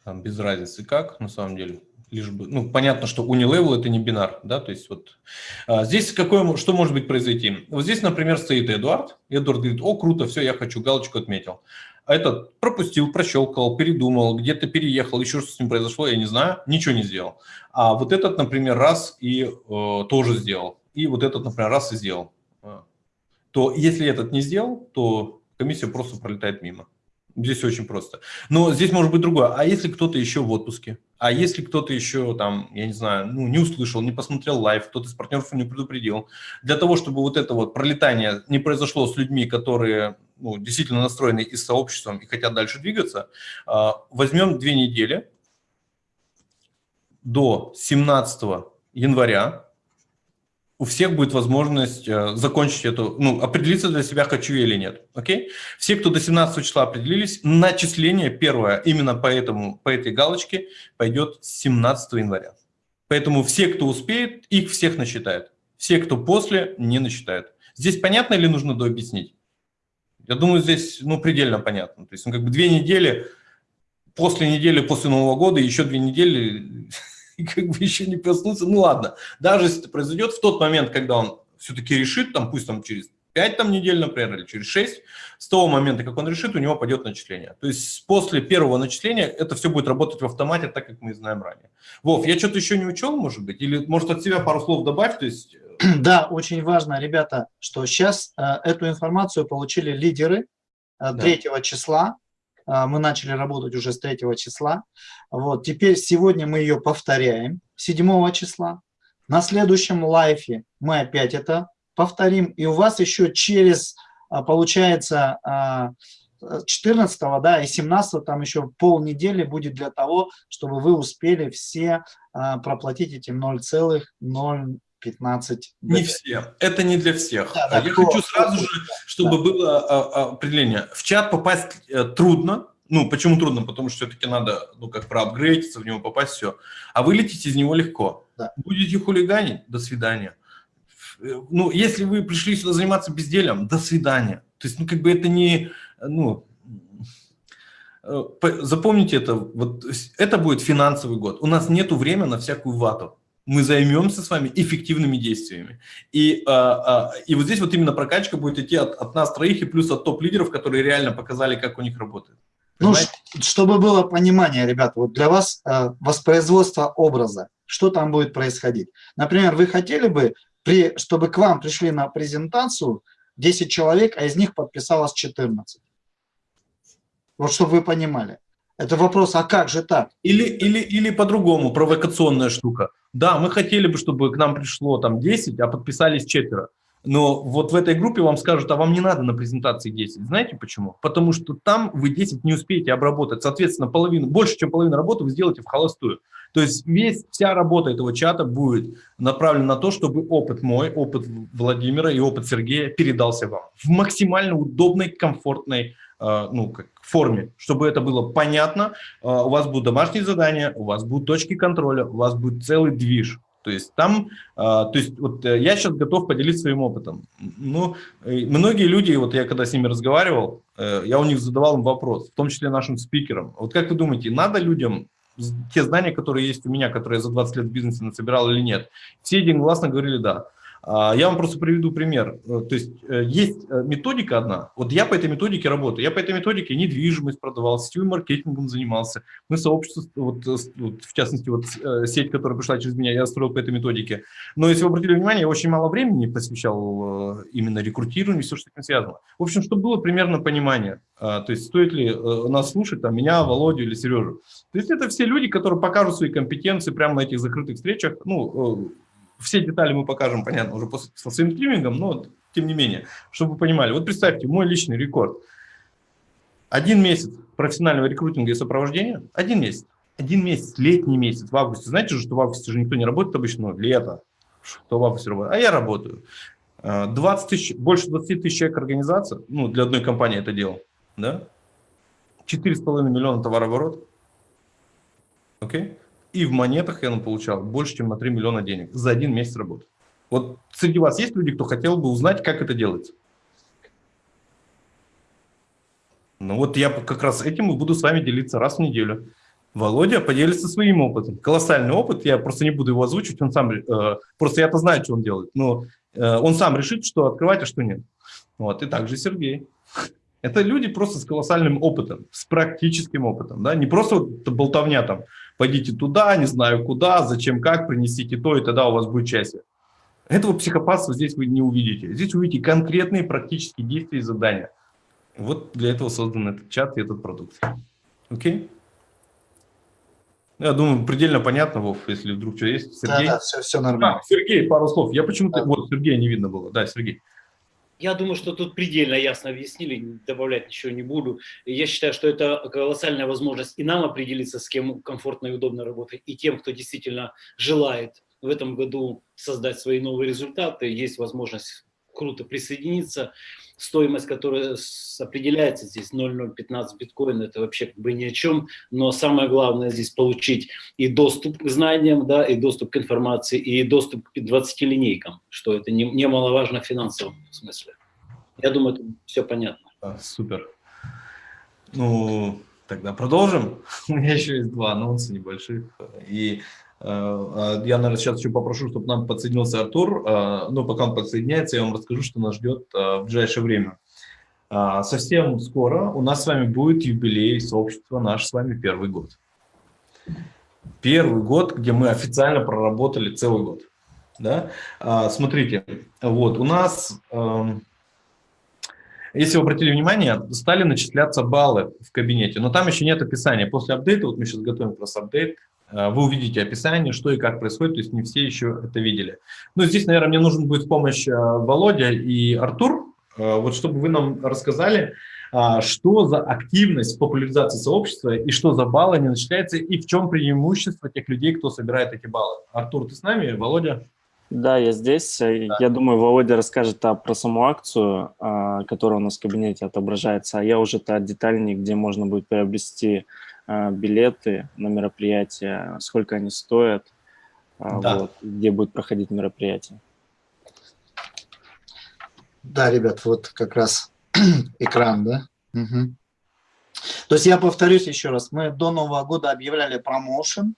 Там без разницы как, на самом деле. Лишь бы, ну, понятно, что unilevel это не бинар, да, то есть вот а, здесь какое, что может быть произойти? Вот здесь, например, стоит Эдуард. Эдуард говорит, о, круто, все, я хочу, галочку отметил этот пропустил, прощелкал, передумал, где-то переехал, еще что с ним произошло, я не знаю, ничего не сделал. А вот этот, например, раз и э, тоже сделал, и вот этот, например, раз и сделал. А. То если этот не сделал, то комиссия просто пролетает мимо. Здесь очень просто. Но здесь может быть другое. А если кто-то еще в отпуске? А если кто-то еще там, я не знаю, ну, не услышал, не посмотрел live, кто-то из партнеров не предупредил. Для того, чтобы вот это вот пролетание не произошло с людьми, которые ну, действительно настроены и с сообществом, и хотят дальше двигаться, а, возьмем две недели до 17 января, у всех будет возможность э, закончить эту, ну, определиться для себя, хочу я или нет. Окей? Все, кто до 17 числа определились, начисление первое именно по, этому, по этой галочке пойдет с 17 января. Поэтому все, кто успеет, их всех насчитает. Все, кто после, не насчитает. Здесь понятно или нужно дообъяснить? Я думаю, здесь ну, предельно понятно. То есть ну, как бы две недели, после недели, после Нового года, еще две недели, и как бы еще не проснуться. Ну ладно, даже если это произойдет в тот момент, когда он все-таки решит, там, пусть там через 5 там, недель, например, или через 6, с того момента, как он решит, у него пойдет начисление. То есть после первого начисления это все будет работать в автомате, так как мы знаем ранее. Вов, я что-то еще не учел, может быть? Или, может, от себя пару слов добавь? То есть Да, очень важно, ребята, что сейчас э, эту информацию получили лидеры э, 3 да. числа. Э, мы начали работать уже с 3 числа. Вот, теперь сегодня мы ее повторяем 7 числа. На следующем лайфе мы опять это повторим. И у вас еще через, э, получается, 14 э, да, и 17 там еще полнедели будет для того, чтобы вы успели все проплатить эти 0,0 15. Не все. Это не для всех. Да, да, Я кто, хочу сразу же, чтобы да. было а, а, определение. В чат попасть э, трудно. Ну, почему трудно? Потому что все-таки надо, ну, как проапгрейдиться, в него попасть, все. А вылететь из него легко. Да. Будете хулиганить? До свидания. Э, ну, если вы пришли сюда заниматься безделием, до свидания. То есть, ну, как бы это не, ну, э, запомните это, вот это будет финансовый год. У нас нету времени на всякую вату мы займемся с вами эффективными действиями. И, а, а, и вот здесь вот именно прокачка будет идти от, от нас троих и плюс от топ-лидеров, которые реально показали, как у них работает. Ну, чтобы было понимание, ребята, вот для вас э, воспроизводство образа, что там будет происходить. Например, вы хотели бы, при, чтобы к вам пришли на презентацию 10 человек, а из них подписалось 14. Вот чтобы вы понимали. Это вопрос, а как же так? Или, или, или по-другому, провокационная штука. Да, мы хотели бы, чтобы к нам пришло там 10, а подписались четверо. Но вот в этой группе вам скажут, а вам не надо на презентации 10. Знаете почему? Потому что там вы 10 не успеете обработать. Соответственно, половину, больше, чем половину работы вы сделаете в холостую. То есть весь, вся работа этого чата будет направлена на то, чтобы опыт мой, опыт Владимира и опыт Сергея передался вам в максимально удобной, комфортной ну, как, форме, чтобы это было понятно. Э, у вас будут домашние задания, у вас будут точки контроля, у вас будет целый движ. То есть там, э, то есть вот я сейчас готов поделиться своим опытом. Ну, многие люди, вот я когда с ними разговаривал, я у них задавал им вопрос, в том числе нашим спикерам. Вот как вы думаете, надо людям те знания, которые есть у меня, которые я за 20 лет в бизнесе насобирал или нет. Все единогласно говорили «да». А, я вам просто приведу пример. Э, то есть э, есть э, методика одна. Вот я по этой методике работаю. Я по этой методике недвижимость продавал, сетевым маркетингом занимался. Мы сообщество, вот, вот, в частности, вот сеть, которая пришла через меня, я строил по этой методике. Но если вы обратили внимание, я очень мало времени посвящал именно рекрутированию, все, что с этим связано. В общем, чтобы было примерно понимание, то есть стоит ли нас слушать, там, меня, Володю или Сережу. То есть это все люди, которые покажут свои компетенции прямо на этих закрытых встречах, ну, все детали мы покажем, понятно, уже после, со своим стримингом, но тем не менее, чтобы вы понимали. Вот представьте, мой личный рекорд. Один месяц профессионального рекрутинга и сопровождения, один месяц. Один месяц, летний месяц, в августе. Знаете же, что в августе же никто не работает обычно, ну, лето, что в августе работает. А я работаю. 20 а, тысяч, больше 20 тысяч человек организация, ну, для одной компании это делал, да? 4,5 миллиона товарооборот. Окей? Okay? И в монетах я получал больше, чем на 3 миллиона денег за один месяц работы. Вот среди вас есть люди, кто хотел бы узнать, как это делается? Ну вот я как раз этим и буду с вами делиться раз в неделю. Володя поделится своим опытом. Колоссальный опыт, я просто не буду его озвучивать, он сам, э, просто я-то знаю, что он делает, но э, он сам решит, что открывать, а что нет. Вот, и также Сергей. Это люди просто с колоссальным опытом, с практическим опытом, да, не просто вот болтовня там, пойдите туда, не знаю куда, зачем, как, принесите то, и тогда у вас будет счастье. Этого психопатства здесь вы не увидите. Здесь увидите конкретные практические действия и задания. Вот для этого создан этот чат и этот продукт. Окей? Я думаю, предельно понятно, Вов, если вдруг что есть. Сергей? Да, да, все, все нормально. А, Сергей, пару слов. Я почему-то... Да. Вот, Сергея не видно было. Да, Сергей. Я думаю, что тут предельно ясно объяснили, добавлять ничего не буду. Я считаю, что это колоссальная возможность и нам определиться, с кем комфортно и удобно работать, и тем, кто действительно желает в этом году создать свои новые результаты. Есть возможность круто присоединиться стоимость, которая определяется здесь 0,015 биткоин, это вообще как бы ни о чем, но самое главное здесь получить и доступ к знаниям, да, и доступ к информации, и доступ к 20 линейкам, что это немаловажно в финансовом смысле. Я думаю, это все понятно. А, супер. Ну, тогда продолжим. У меня еще есть два анонса небольших. И я, наверное, сейчас еще попрошу, чтобы нам подсоединился Артур. Э, но пока он подсоединяется, я вам расскажу, что нас ждет э, в ближайшее время. Совсем скоро у нас с вами будет юбилей сообщества «Наш с вами первый год». Первый год, где мы официально проработали целый год. Да? Смотрите, вот у нас, эм, если вы обратили внимание, стали начисляться баллы в кабинете, но там еще нет описания. После апдейта, вот мы сейчас готовим как раз апдейт, Э, вы увидите описание, что и как происходит, то есть не все еще это видели. Ну, здесь, наверное, мне нужен будет помощь э, Володя и Артур, э, вот чтобы вы нам рассказали, что за активность в популяризации сообщества и что за баллы не начисляется, и в чем преимущество тех людей, кто собирает эти баллы. Артур, ты с нами? Володя? Да, я здесь. Да. Я думаю, Володя расскажет а, про саму акцию, а, которая у нас в кабинете отображается, а я уже-то детальнее, где можно будет приобрести билеты на мероприятие, сколько они стоят, а, да. вот, где будет проходить мероприятие. Да, ребят, вот как раз экран, да? Угу. То есть я повторюсь еще раз, мы до Нового года объявляли промоушен,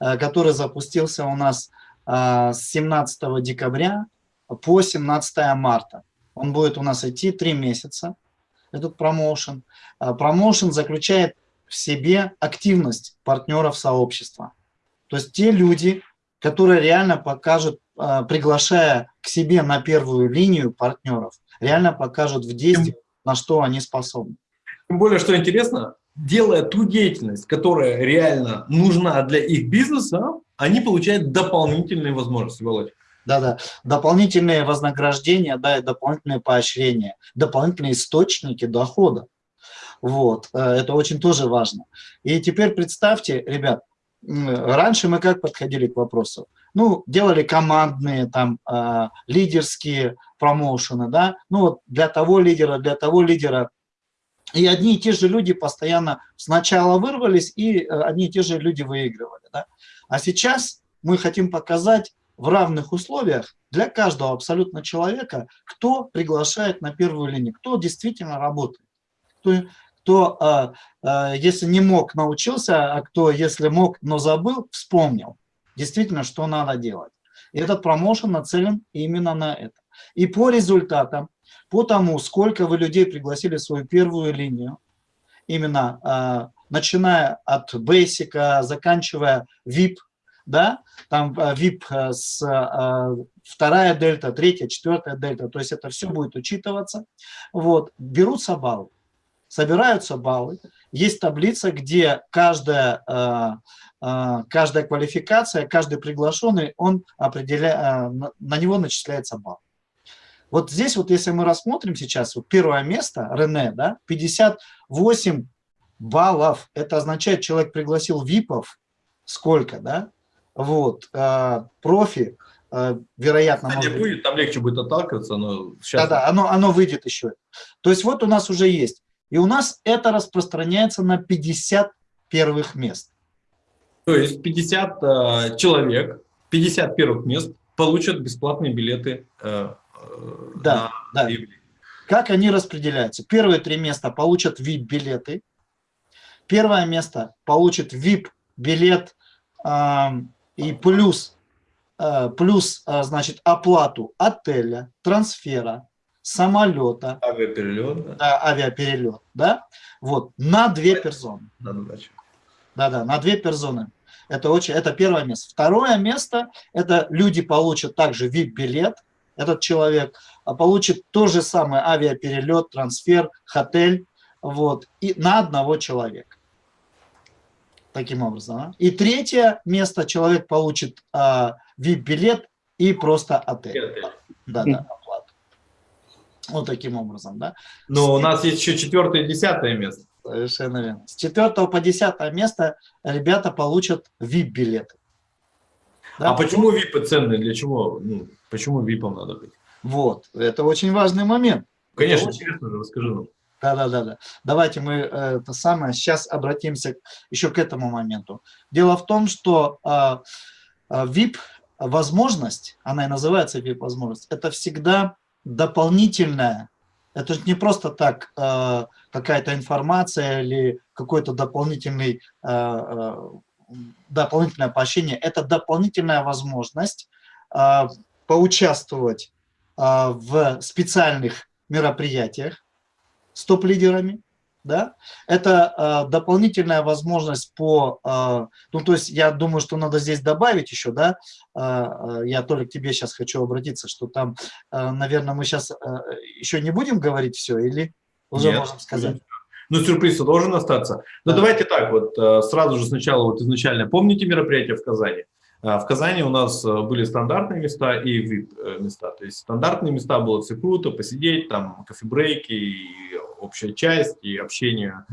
э, который запустился у нас с 17 декабря по 17 марта. Он будет у нас идти три месяца, этот промоушен. Промоушен заключает в себе активность партнеров сообщества. То есть те люди, которые реально покажут, а, приглашая к себе на первую линию партнеров, реально покажут в действии, на что они способны. Тем более, что интересно, делая ту деятельность, которая реально нужна для их бизнеса, они получают дополнительные возможности, Володь. Да-да, дополнительные вознаграждения, да, и дополнительные поощрения, дополнительные источники дохода. Вот, э, это очень тоже важно. И теперь представьте, ребят, раньше мы как подходили к вопросу? Ну, делали командные, там, э, лидерские промоушены, да, ну вот для того лидера, для того лидера. И одни и те же люди постоянно сначала вырвались, и э, одни и те же люди выигрывали, да. А сейчас мы хотим показать в равных условиях для каждого абсолютно человека, кто приглашает на первую линию, кто действительно работает, кто, а, а, если не мог, научился, а кто, если мог, но забыл, вспомнил действительно, что надо делать. И этот промоушен нацелен именно на это. И по результатам, по тому, сколько вы людей пригласили в свою первую линию, именно начиная от Basic, заканчивая VIP, да, там VIP с вторая дельта, третья, четвертая дельта, то есть это все будет учитываться. Вот, берутся баллы, собираются баллы, есть таблица, где каждая, э, э, каждая квалификация, каждый приглашенный, он определяет, э, на него начисляется балл. Вот здесь вот, если мы рассмотрим сейчас, вот первое место, Рене, да, 58 баллов, это означает, человек пригласил ВИПов, сколько, да, вот, профи, Э, вероятно... А может будет, там легче будет отталкиваться, но сейчас... Да-да, оно, оно выйдет еще. То есть вот у нас уже есть. И у нас это распространяется на 50 первых мест. То есть 50 э, человек, 50 первых мест получат бесплатные билеты э, э, да, на да. Как они распределяются? Первые три места получат VIP-билеты. Первое место получит VIP-билет э, и плюс Э, плюс, э, значит, оплату отеля, трансфера, самолета. Авиаперелет. Да, авиаперелет, да, вот, на две персоны. Да-да, на две персоны. Это, очень, это первое место. Второе место, это люди получат также VIP-билет, этот человек а получит то же самое авиаперелет, трансфер, отель, вот, и на одного человека таким образом. И третье место человек получит а, VIP-билет и просто отель. Да, да, оплату. Вот таким образом, да. Но у нас есть еще четвертое и десятое место. Совершенно верно. С четвертого по десятое место ребята получат VIP-билеты. Да? А почему VIP ценные? Для чего? Ну, почему VIP надо быть? Вот, это очень важный момент. Конечно, очень... интересно же, расскажи нам. Да, да, да, да. Давайте мы э, это самое сейчас обратимся еще к этому моменту. Дело в том, что э, VIP возможность, она и называется VIP возможность, это всегда дополнительная. Это не просто так э, какая-то информация или какой-то дополнительный э, э, дополнительное поощрение. Это дополнительная возможность э, поучаствовать э, в специальных мероприятиях, с топ-лидерами, да, это э, дополнительная возможность по, э, ну, то есть я думаю, что надо здесь добавить еще, да, э, я только к тебе сейчас хочу обратиться, что там, э, наверное, мы сейчас э, еще не будем говорить все или уже Нет, можем сказать? Ну, сюрприз должен остаться. Но да. давайте так, вот сразу же сначала, вот изначально, помните мероприятие в Казани? А, в Казани у нас э, были стандартные места и VIP-места. Э, То есть стандартные места было все круто, посидеть, там кофе-брейки, общая часть, и общение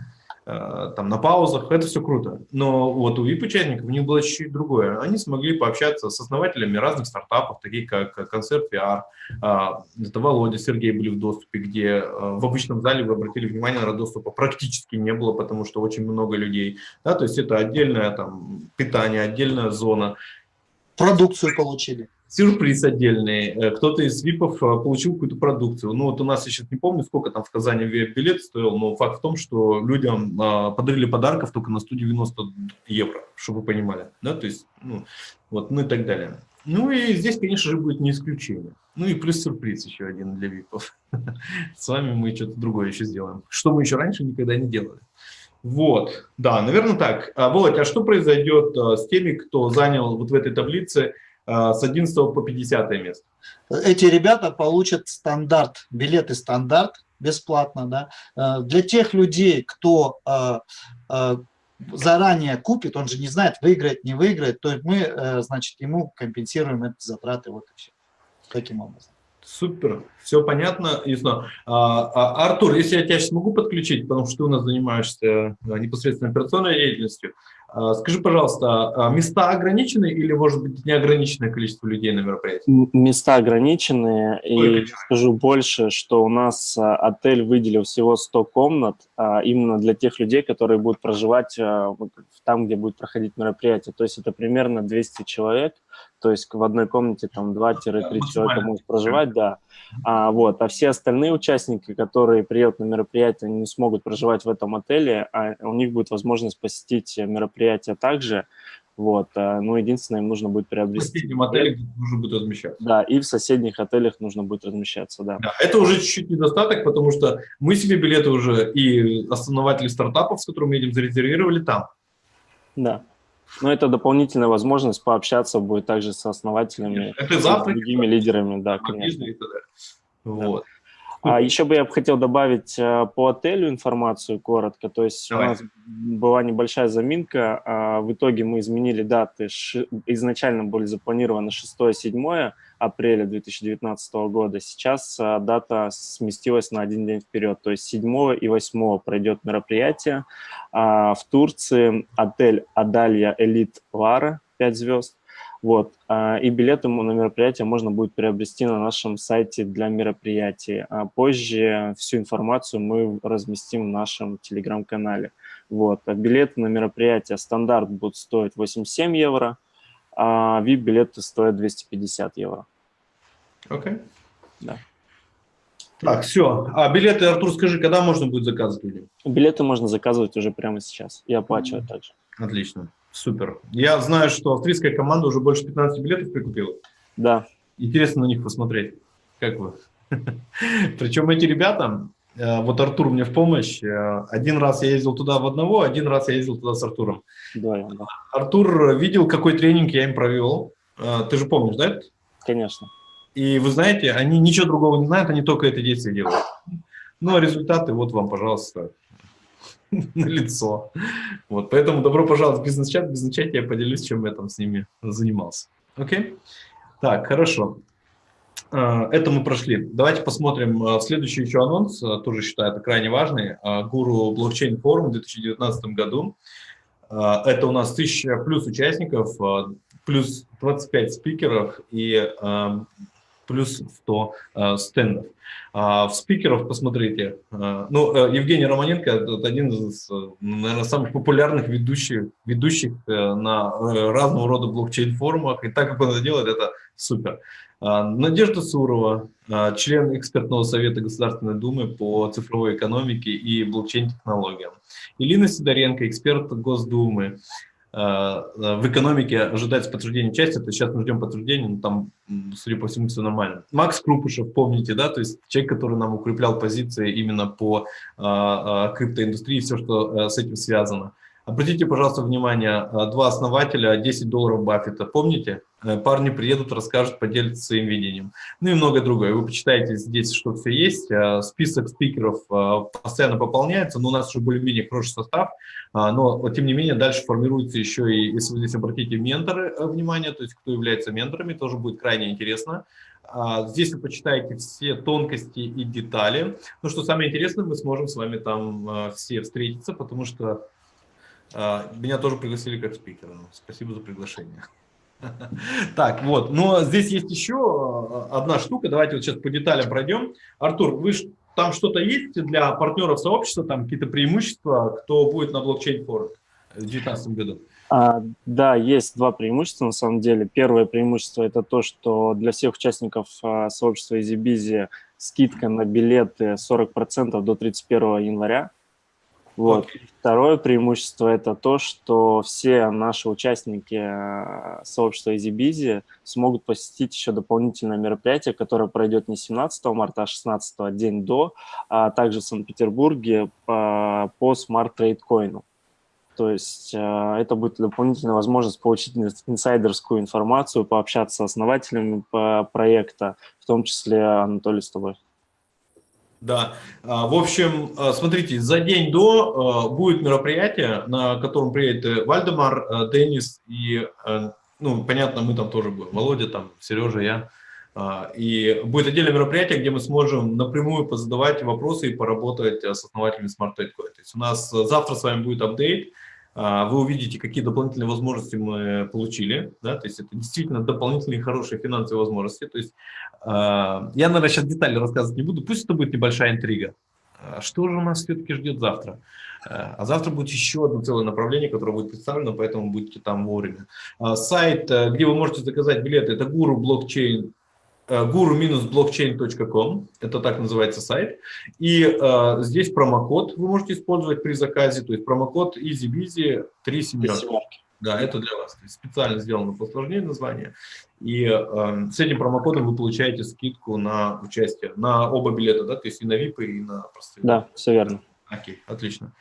э, там на паузах, это все круто. Но вот у VIP-участников у них было чуть-чуть другое. Они смогли пообщаться с основателями разных стартапов, таких как Концерт VR, а, это Володя, Сергей были в доступе, где в обычном зале вы обратили внимание, на доступа практически не было, потому что очень много людей. Да, то есть это отдельное там, питание, отдельная зона продукцию получили. Сюрприз отдельный. Э, кто-то из ВИПов э, получил какую-то продукцию. Ну вот у нас, я сейчас не помню, сколько там в Казани билет стоил, но факт в том, что людям а, подарили подарков только на 190 евро, чтобы вы понимали. Да, то есть, ну, вот, ну и так далее. Ну и здесь, конечно же, будет не исключение. Ну и плюс сюрприз еще один для ВИПов. С вами мы что-то другое еще сделаем. Что мы еще раньше никогда не делали. Вот, да, наверное так. А, Володь, а что произойдет а, с теми, кто занял вот в этой таблице а, с 11 по 50 место? Эти ребята получат стандарт, билеты стандарт бесплатно. Да? А, для тех людей, кто заранее купит, он же не знает, выиграет, не выиграет, то мы, значит, ему компенсируем эти затраты. Вот и все. Таким образом. Супер, все понятно, ясно. А, а, Артур, если я тебя сейчас могу подключить, потому что ты у нас занимаешься а, непосредственно операционной деятельностью, а, скажи, пожалуйста, а, места ограничены или, может быть, неограниченное количество людей на мероприятии? Места ограничены, и скажу больше, что у нас отель выделил всего 100 комнат именно для тех людей, которые будут проживать там, где будет проходить мероприятие. То есть это примерно 200 человек – то есть в одной комнате там 2-3 человека могут проживать, да. А, вот, а все остальные участники, которые приедут на мероприятие, не смогут проживать в этом отеле, а у них будет возможность посетить мероприятие также, вот, а, ну, единственное, им нужно будет приобрести... В соседнем отеле нужно будет размещаться. Да, и в соседних отелях нужно будет размещаться, да. да. Это уже чуть-чуть недостаток, потому что мы себе билеты уже и основатели стартапов, с которыми едем, зарезервировали там. Да. Но это дополнительная возможность пообщаться будет также с основателями, это завтра, с другими лидерами, да, конечно. Вот. Да. А еще бы я хотел добавить э, по отелю информацию коротко. То есть Давай. у нас была небольшая заминка. А в итоге мы изменили даты. Изначально были запланированы 6-7 апреля 2019 года. Сейчас э, дата сместилась на один день вперед. То есть 7 и 8 пройдет мероприятие. А в Турции отель Адалья Элит Лара 5 звезд. Вот. А, и билеты на мероприятие можно будет приобрести на нашем сайте для мероприятий. А позже всю информацию мы разместим в нашем телеграм-канале. Вот. А билеты на мероприятие стандарт будут стоить 87 евро, а VIP-билеты стоят 250 евро. Окей. Okay. Да. Так, все. А билеты, Артур, скажи, когда можно будет заказывать? Билеты можно заказывать уже прямо сейчас. Я оплачиваю mm -hmm. также. Отлично. Супер. Я знаю, что австрийская команда уже больше 15 билетов прикупила. Да. Интересно на них посмотреть. Как вы? Причем эти ребята, вот Артур мне в помощь. Э, один раз я ездил туда в одного, один раз я ездил туда с Артуром. Да, да. Артур видел, какой тренинг я им провел. Э, ты же помнишь, да? Конечно. И вы знаете, они ничего другого не знают, они только это действие делают. Ну, а результаты, вот вам, пожалуйста, на лицо. Вот, поэтому добро пожаловать в бизнес-чат. В бизнес-чате я поделюсь, чем я там с ними занимался. Окей? Так, хорошо. А, это мы прошли. Давайте посмотрим а, следующий еще анонс, а, тоже считаю это крайне важный. Гуру блокчейн форум в 2019 году. Это у нас 1000 плюс участников, плюс 25 спикеров и плюс 100 э, стендов. В спикеров посмотрите. Э, ну, э, Евгений Романенко – это один из, наверное, самых популярных ведущих, ведущих э, на э, разного рода блокчейн-форумах. И так, как он это делает, это супер. Э, Надежда Сурова, э, член экспертного совета Государственной Думы по цифровой экономике и блокчейн-технологиям. Илина Сидоренко, эксперт Госдумы. Э, в экономике ожидается подтверждение части, то сейчас мы ждем подтверждения, но там, судя по всему, все нормально. Макс Крупышев, помните, да, то есть человек, который нам укреплял позиции именно по а, а, криптоиндустрии, все, что а, с этим связано. Обратите, пожалуйста, внимание, два основателя, 10 долларов Баффета, помните? Э, парни приедут, расскажут, поделятся своим видением. Ну и многое другое. Вы почитаете здесь, что все есть. Э, список спикеров э, постоянно пополняется, но у нас уже более-менее хороший состав. Но, тем не менее, дальше формируется еще и, если вы здесь обратите менторы внимание, то есть кто является менторами, тоже будет крайне интересно. Здесь вы почитаете все тонкости и детали. Ну что самое интересное, мы сможем с вами там все встретиться, потому что меня тоже пригласили как спикера. Спасибо за приглашение. Так, вот. Но здесь есть еще э, одна штука. Давайте вот сейчас по деталям пройдем. Артур, вы там что-то есть для партнеров сообщества, там какие-то преимущества, кто будет на блокчейн-форуме в 2019 году? А, да, есть два преимущества на самом деле. Первое преимущество – это то, что для всех участников а, сообщества EasyBizy скидка на билеты 40% до 31 января. Вот. Okay. Второе преимущество – это то, что все наши участники э, сообщества EasyBizy смогут посетить еще дополнительное мероприятие, которое пройдет не 17 марта, а 16 день до, а также в Санкт-Петербурге по, по Smart Trade Coin. То есть э, это будет дополнительная возможность получить инсайдерскую информацию, пообщаться с основателями проекта, в том числе Анатолий с тобой. Да, а, в общем, а, смотрите, за день до а, будет мероприятие, на котором приедет Вальдемар, Денис и, ну, понятно, мы там тоже будем, Володя там, Сережа, я. И будет отдельное мероприятие, где мы сможем напрямую позадавать вопросы и поработать с основателями Smart То есть у нас завтра с вами будет апдейт, вы увидите, какие дополнительные возможности мы получили, да, то есть это действительно дополнительные хорошие финансовые возможности, то есть а, я, наверное, сейчас детали рассказывать не буду, пусть это будет небольшая интрига, А что же у нас все-таки ждет завтра? А завтра будет еще одно целое направление, которое будет представлено, поэтому будьте там вовремя. Сайт, где вы можете заказать билеты, это гуру блокчейн guru-blockchain.com, это так называется сайт. И э, здесь промокод вы можете использовать при заказе, то есть промокод EasyBeasy 3 семерки. Да, это для вас. специально сделано по сложнее название. И э, с этим промокодом вы получаете скидку на участие, на оба билета, да, то есть и на VIP, и на простые. Да, все верно. Окей, отлично.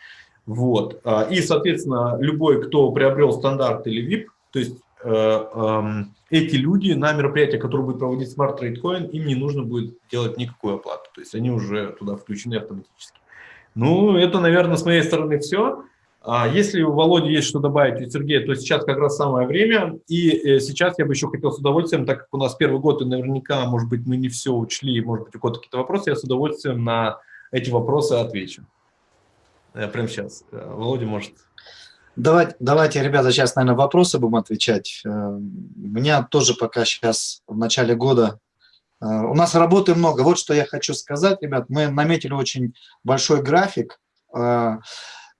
Вот. А, и, соответственно, любой, кто приобрел стандарт или VIP, то есть э, э, эти люди на мероприятие, которое будет проводить Smart Trade Coin, им не нужно будет делать никакую оплату. То есть они уже туда включены автоматически. Ну, это, наверное, с моей стороны все. А если у Володи есть что добавить, у Сергея, то сейчас как раз самое время. И э, сейчас я бы еще хотел с удовольствием, так как у нас первый год, и наверняка, может быть, мы не все учли, может быть, у кого-то какие-то вопросы, я с удовольствием на эти вопросы отвечу. Я прямо сейчас. Э, Володя может... Давайте, давайте, ребята, сейчас, наверное, вопросы будем отвечать. Э, у меня тоже пока сейчас в начале года у нас работы много. Вот что я хочу сказать, ребят. Мы наметили очень большой график.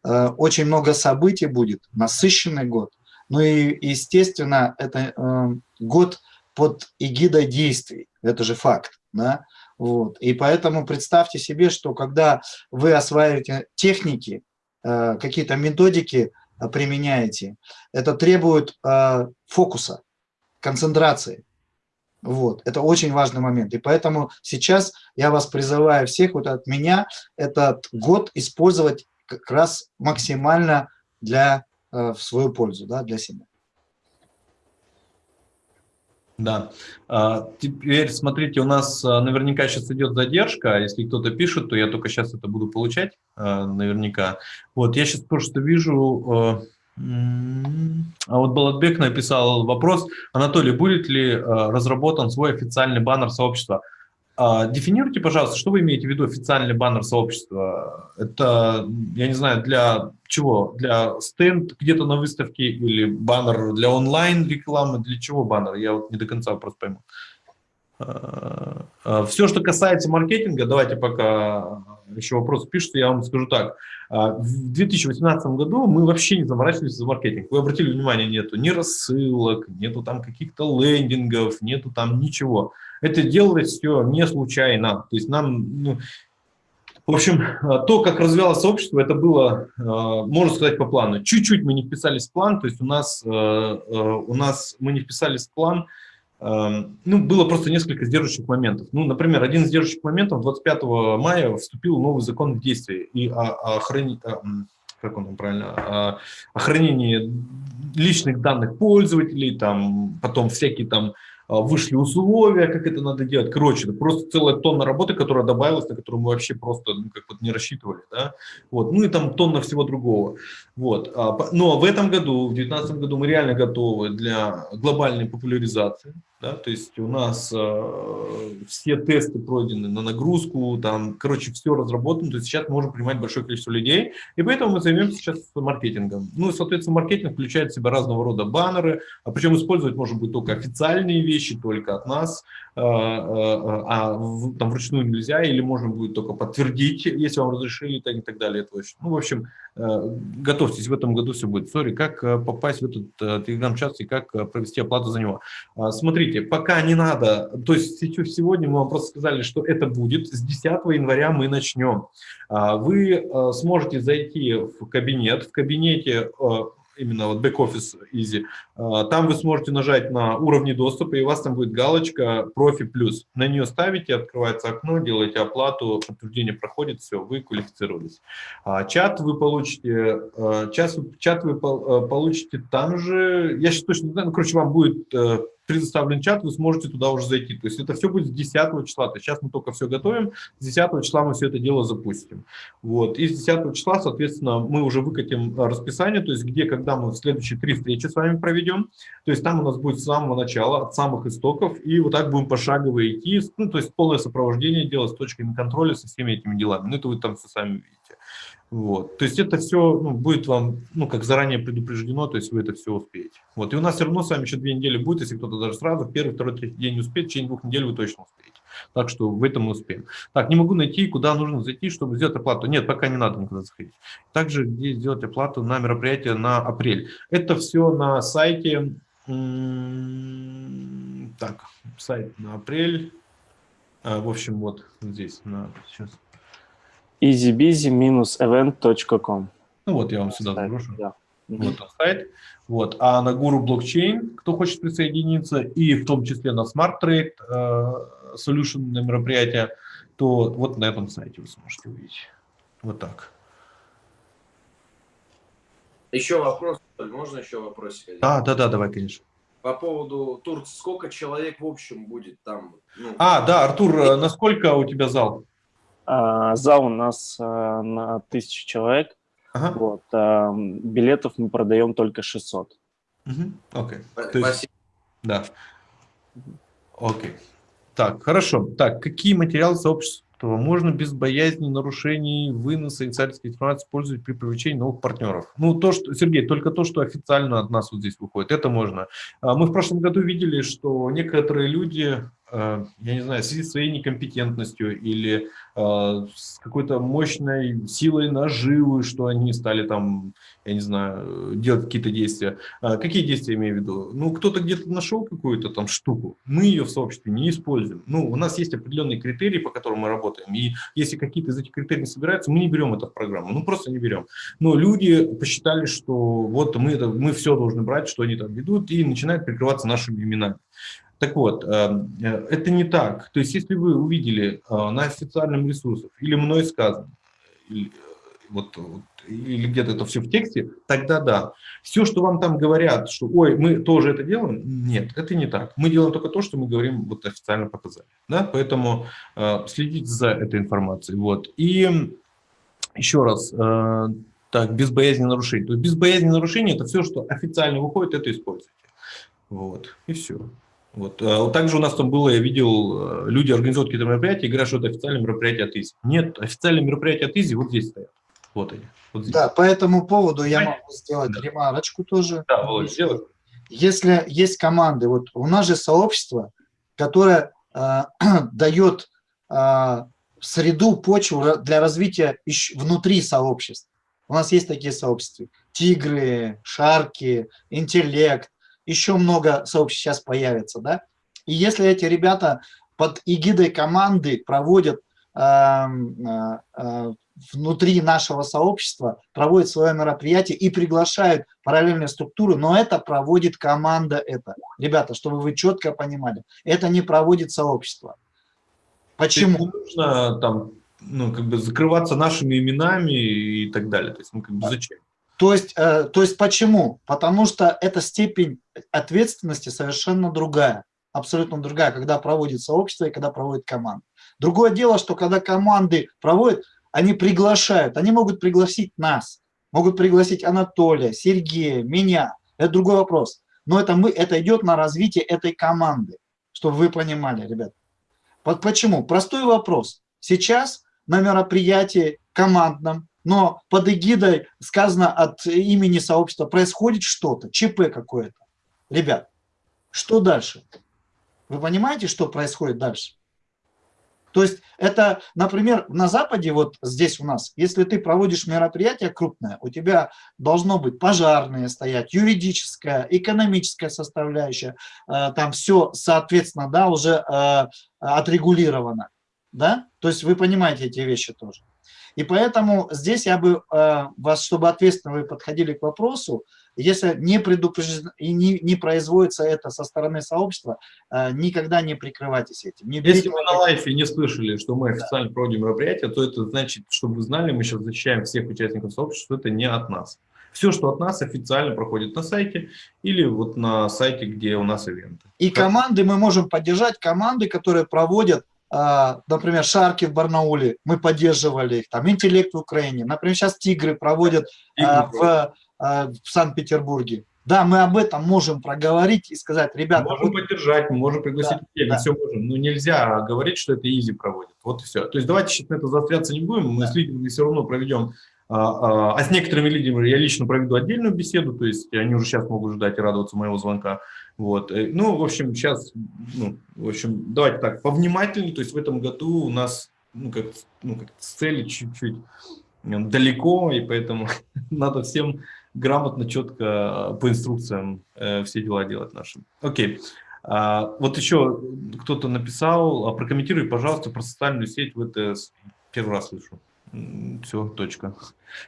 Э, очень много событий будет, насыщенный год. Ну и, естественно, это э, год под эгидой действий, это же факт. Да? Вот. И поэтому представьте себе, что когда вы осваиваете техники, э, какие-то методики применяете, это требует фокуса, концентрации. Вот, это очень важный момент. И поэтому сейчас я вас призываю всех вот от меня этот год использовать как раз максимально для, э, в свою пользу, да, для себя. Да. А, теперь смотрите, у нас а, наверняка сейчас идет задержка. Если кто-то пишет, то я только сейчас это буду получать а, наверняка. Вот, я сейчас просто вижу... А вот Балатбек написал вопрос. Анатолий, будет ли разработан свой официальный баннер сообщества? А, дефинируйте, пожалуйста, что вы имеете в виду официальный баннер сообщества? Это, я не знаю, для чего? Для стенд где-то на выставке или баннер для онлайн-рекламы? Для чего баннер? Я вот не до конца вопрос пойму. А, а, Все, что касается маркетинга, давайте пока еще вопрос пишется, я вам скажу так. В 2018 году мы вообще не заморачивались за маркетинг. Вы обратили внимание, нету ни рассылок, нету там каких-то лендингов, нету там ничего. Это делалось все не случайно. То есть нам, ну, в общем, то, как развивалось сообщество, это было, э, можно сказать, по плану. Чуть-чуть мы не вписались в план, то есть у нас, э, у нас мы не вписались в план, ну, было просто несколько сдерживающих моментов. Ну, например, один из сдерживающих моментов 25 мая вступил новый закон в действие и о, как он правильно, о, личных данных пользователей, там, потом всякие там а, вышли условия, как это надо делать. Короче, просто целая тонна работы, которая добавилась, на которую мы вообще просто ну, как вот не рассчитывали. Да? Вот. Ну и там тонна всего другого. Вот. А, но в этом году, в 2019 году мы реально готовы для глобальной популяризации. Да? То есть у нас э, все тесты пройдены на нагрузку, там, короче, все разработано. То есть сейчас мы можем принимать большое количество людей, и поэтому мы займемся сейчас маркетингом. Ну и, соответственно, маркетинг включает в себя разного рода баннеры, а причем использовать может быть только официальные вещи, только от нас, э, э, а там вручную нельзя, или можно будет только подтвердить, если вам разрешили, и так далее. Это очень, ну, в общем, готовьтесь, в этом году все будет. Сори, как попасть в этот телеграм-чат и как провести оплату за него. А, смотрите, пока не надо, то есть сегодня мы вам просто сказали, что это будет, с 10 января мы начнем. А, вы э, сможете зайти в кабинет, в кабинете э, именно вот бэк-офис Easy, а, там вы сможете нажать на уровни доступа, и у вас там будет галочка «Профи плюс». На нее ставите, открывается окно, делаете оплату, подтверждение проходит, все, вы квалифицировались. А, чат вы получите, чат, чат вы э, получите там же, я сейчас точно не знаю, ну, короче, вам будет предоставлен чат, вы сможете туда уже зайти. То есть это все будет с 10 числа. То есть сейчас мы только все готовим, с 10 числа мы все это дело запустим. Вот. И с 10 числа, соответственно, мы уже выкатим расписание, то есть где, когда мы следующие три встречи с вами проведем. То есть там у нас будет с самого начала, от самых истоков, и вот так будем пошагово идти, ну, то есть полное сопровождение делать с точками контроля, со всеми этими делами. Ну, это вы там все сами видите. Вот. То есть это все ну, будет вам, ну, как заранее предупреждено, то есть вы это все успеете. Вот. И у нас все равно с вами еще две недели будет, если кто-то даже сразу, первый, второй, третий день не успеет, в течение двух недель вы точно успеете. Так что в этом мы успеем. Так, не могу найти, куда нужно зайти, чтобы сделать оплату. Нет, пока не надо никуда заходить. Также где сделать оплату на мероприятие на апрель. Это все на сайте. Так, сайт на апрель. А, в общем, вот здесь. На, сейчас. easybizy-event.com Ну вот, я вам сюда заброшу. Да. Вот он сайт. Вот. А на Guru блокчейн, кто хочет присоединиться, и в том числе на Smart Trade э, Solution на мероприятие, то вот на этом сайте вы сможете увидеть. Вот так. Еще вопрос, можно еще вопросик? А, да, да, давай, конечно. По поводу Турции, сколько человек в общем будет там? Ну, А, да, Артур, э, насколько у тебя зал? А, зал у нас а, на тысячу человек. Ага. Вот, а, билетов мы продаем только 600. Мгм, Окей. спа- То есть- спасибо. Да. Окей. Так, хорошо. Так, какие материалы сообщества можно без боязни нарушений выноса инсайдерской информации использовать при привлечении новых партнеров? Ну, то, что, Сергей, только то, что официально от нас вот здесь выходит, это можно. А Мы в прошлом году видели, что некоторые люди, э, я не знаю, в связи с своей некомпетентностью или э, с какой-то мощной силой наживы, что они стали там, я не знаю, делать какие-то действия. А Какие действия имею в виду? Ну, кто-то где-то нашел какую-то там штуку, мы ее в сообществе не используем. Ну, у нас есть определенные критерии, по которым мы работаем, и если какие-то из этих критерий не собираются, мы не берем это в программу, ну, просто не берем. Но люди посчитали, что вот мы, это, мы все должны брать, что они там ведут, и начинают прикрываться нашими именами. Так вот, э, э, это не так. То есть, если вы увидели э, на официальном ресурсах или мной сказано, или, э, вот, или где-то это все в тексте, тогда да. Все, что вам там говорят, что ой, мы тоже это делаем, нет, это не так. Мы делаем только то, что мы говорим, вот официально показали. Да? Поэтому э, следите за этой информацией. Вот. И еще раз, э, так, без боязни нарушений. То есть без боязни нарушений это все, что официально выходит, это используйте. Вот, и все. Вот. А вот также у нас там было, я видел, э, люди организуют какие-то мероприятия и говорят, что это официальное мероприятие от ИЗИ. Нет, официальные мероприятия от ИЗИ вот здесь стоят. Вот они. Вот здесь. Да, по этому поводу я Понятно. могу сделать Да. ремарочку тоже. Да, Володь, сделай. Если есть команды, вот у нас же сообщество, которое э, дает э, среду, почву для развития внутри сообществ. У нас есть такие сообщества. Тигры, шарки, интеллект, еще много сообществ сейчас появится, да? И если эти ребята под эгидой команды проводят эм, э, э, внутри нашего сообщества, проводят свое мероприятие и приглашают параллельные структуры, но это проводит команда это. Ребята, чтобы вы четко понимали, это не проводит сообщество. Почему? Не нужно там, ну, как бы закрываться нашими именами и так далее. То есть, ну, как бы зачем? То есть, э, то есть почему? Потому что эта степень ответственности совершенно другая, абсолютно другая, когда проводит сообщество и когда проводит команда. Другое дело, что когда команды проводят, они приглашают, они могут пригласить нас, могут пригласить Анатолия, Сергея, меня. Это другой вопрос. Но это, мы, это идет на развитие этой команды, чтобы вы понимали, ребят. По- Почему? Простой вопрос. Сейчас на мероприятии командном, но под эгидой сказано от имени сообщества происходит что-то, ЧП какое-то. Ребят, что дальше? Вы понимаете, что происходит дальше? То есть это, например, на Западе, вот здесь у нас, если ты проводишь мероприятие крупное, у тебя должно быть пожарные стоять, юридическая, экономическая составляющая, э, там все, соответственно, да, уже э, отрегулировано, да? То есть вы понимаете эти вещи тоже. И поэтому здесь я бы э, вас, чтобы ответственно вы подходили к вопросу, если не предупреждено и не, не производится это со стороны сообщества, э, никогда не прикрывайтесь этим. Не Если вы на лайфе не слышали, что мы официально проводим мероприятие, то это значит, чтобы вы знали, мы сейчас защищаем всех участников сообщества, что это не от нас. Все, что от нас, официально проходит на сайте или вот на сайте, где у нас ивенты. И команды мы можем поддержать, команды, которые проводят, например, Шарки в Барнауле, мы поддерживали их, там Интеллект в Украине, например, сейчас Тигры проводят а, в, а, в Санкт-Петербурге. Да, мы об этом можем проговорить и сказать, Мы ребята, можем поддержать, мы можем пригласить Да, людей, мы да. все можем, но нельзя говорить, что это изи проводит. Вот и все. То есть давайте сейчас на это заостряться не будем, мы с лидерами все равно проведем, а, а, а с некоторыми лидерами я лично проведу отдельную беседу, то есть они уже сейчас могут ждать и радоваться моего звонка, Вот. Э, ну, в общем, сейчас, ну, в общем, давайте так, повнимательнее, то есть в этом году у нас, ну, как, ну, как цели чуть-чуть далеко, и поэтому надо всем грамотно, четко по инструкциям э, все дела делать нашим. Окей. А, вот еще кто-то написал, а, прокомментируй, пожалуйста, про социальную сеть ВТС. Первый раз слышу. Все, точка.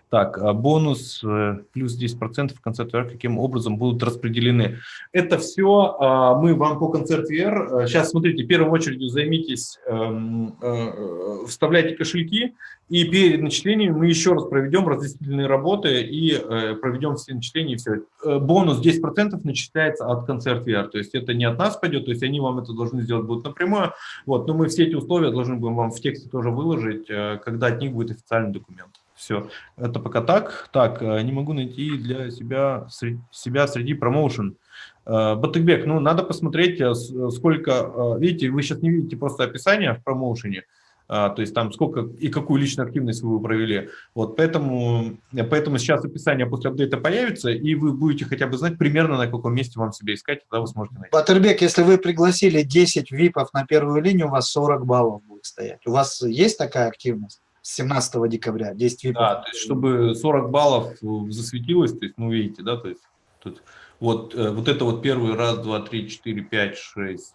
Так, а бонус э, плюс 10% в конце VR каким образом будут распределены? Это все а, мы вам по концерт VR. Сейчас, смотрите, в первую очередь займитесь, эм, э, вставляйте кошельки, и перед начислением мы еще раз проведем разъяснительные работы и э, проведем все начисления все. Бонус 10% начисляется от концерт VR, то есть это не от нас пойдет, то есть они вам это должны сделать будут напрямую. Вот, но мы все эти условия должны будем вам в тексте тоже выложить, когда от них будет официальный документ. Все, это пока так. Так, э, не могу найти для себя, себя среди промоушен. Э, Батыгбек, ну, надо посмотреть, э, сколько, видите, вы сейчас не видите просто описание в промоушене, то есть там сколько и какую личную активность вы провели. Вот поэтому, поэтому сейчас описание после апдейта появится, и вы будете хотя бы знать примерно, на каком месте вам себя искать, тогда вы сможете найти. Батырбек, если вы пригласили 10 випов на первую линию, у вас 40 баллов будет стоять. У вас есть такая активность? 17 декабря, 10 випов. Да, то есть, чтобы 40 баллов засветилось, то есть, ну, видите, да, то есть, тут, вот, э, вот это вот первый раз, два, три, четыре, пять, шесть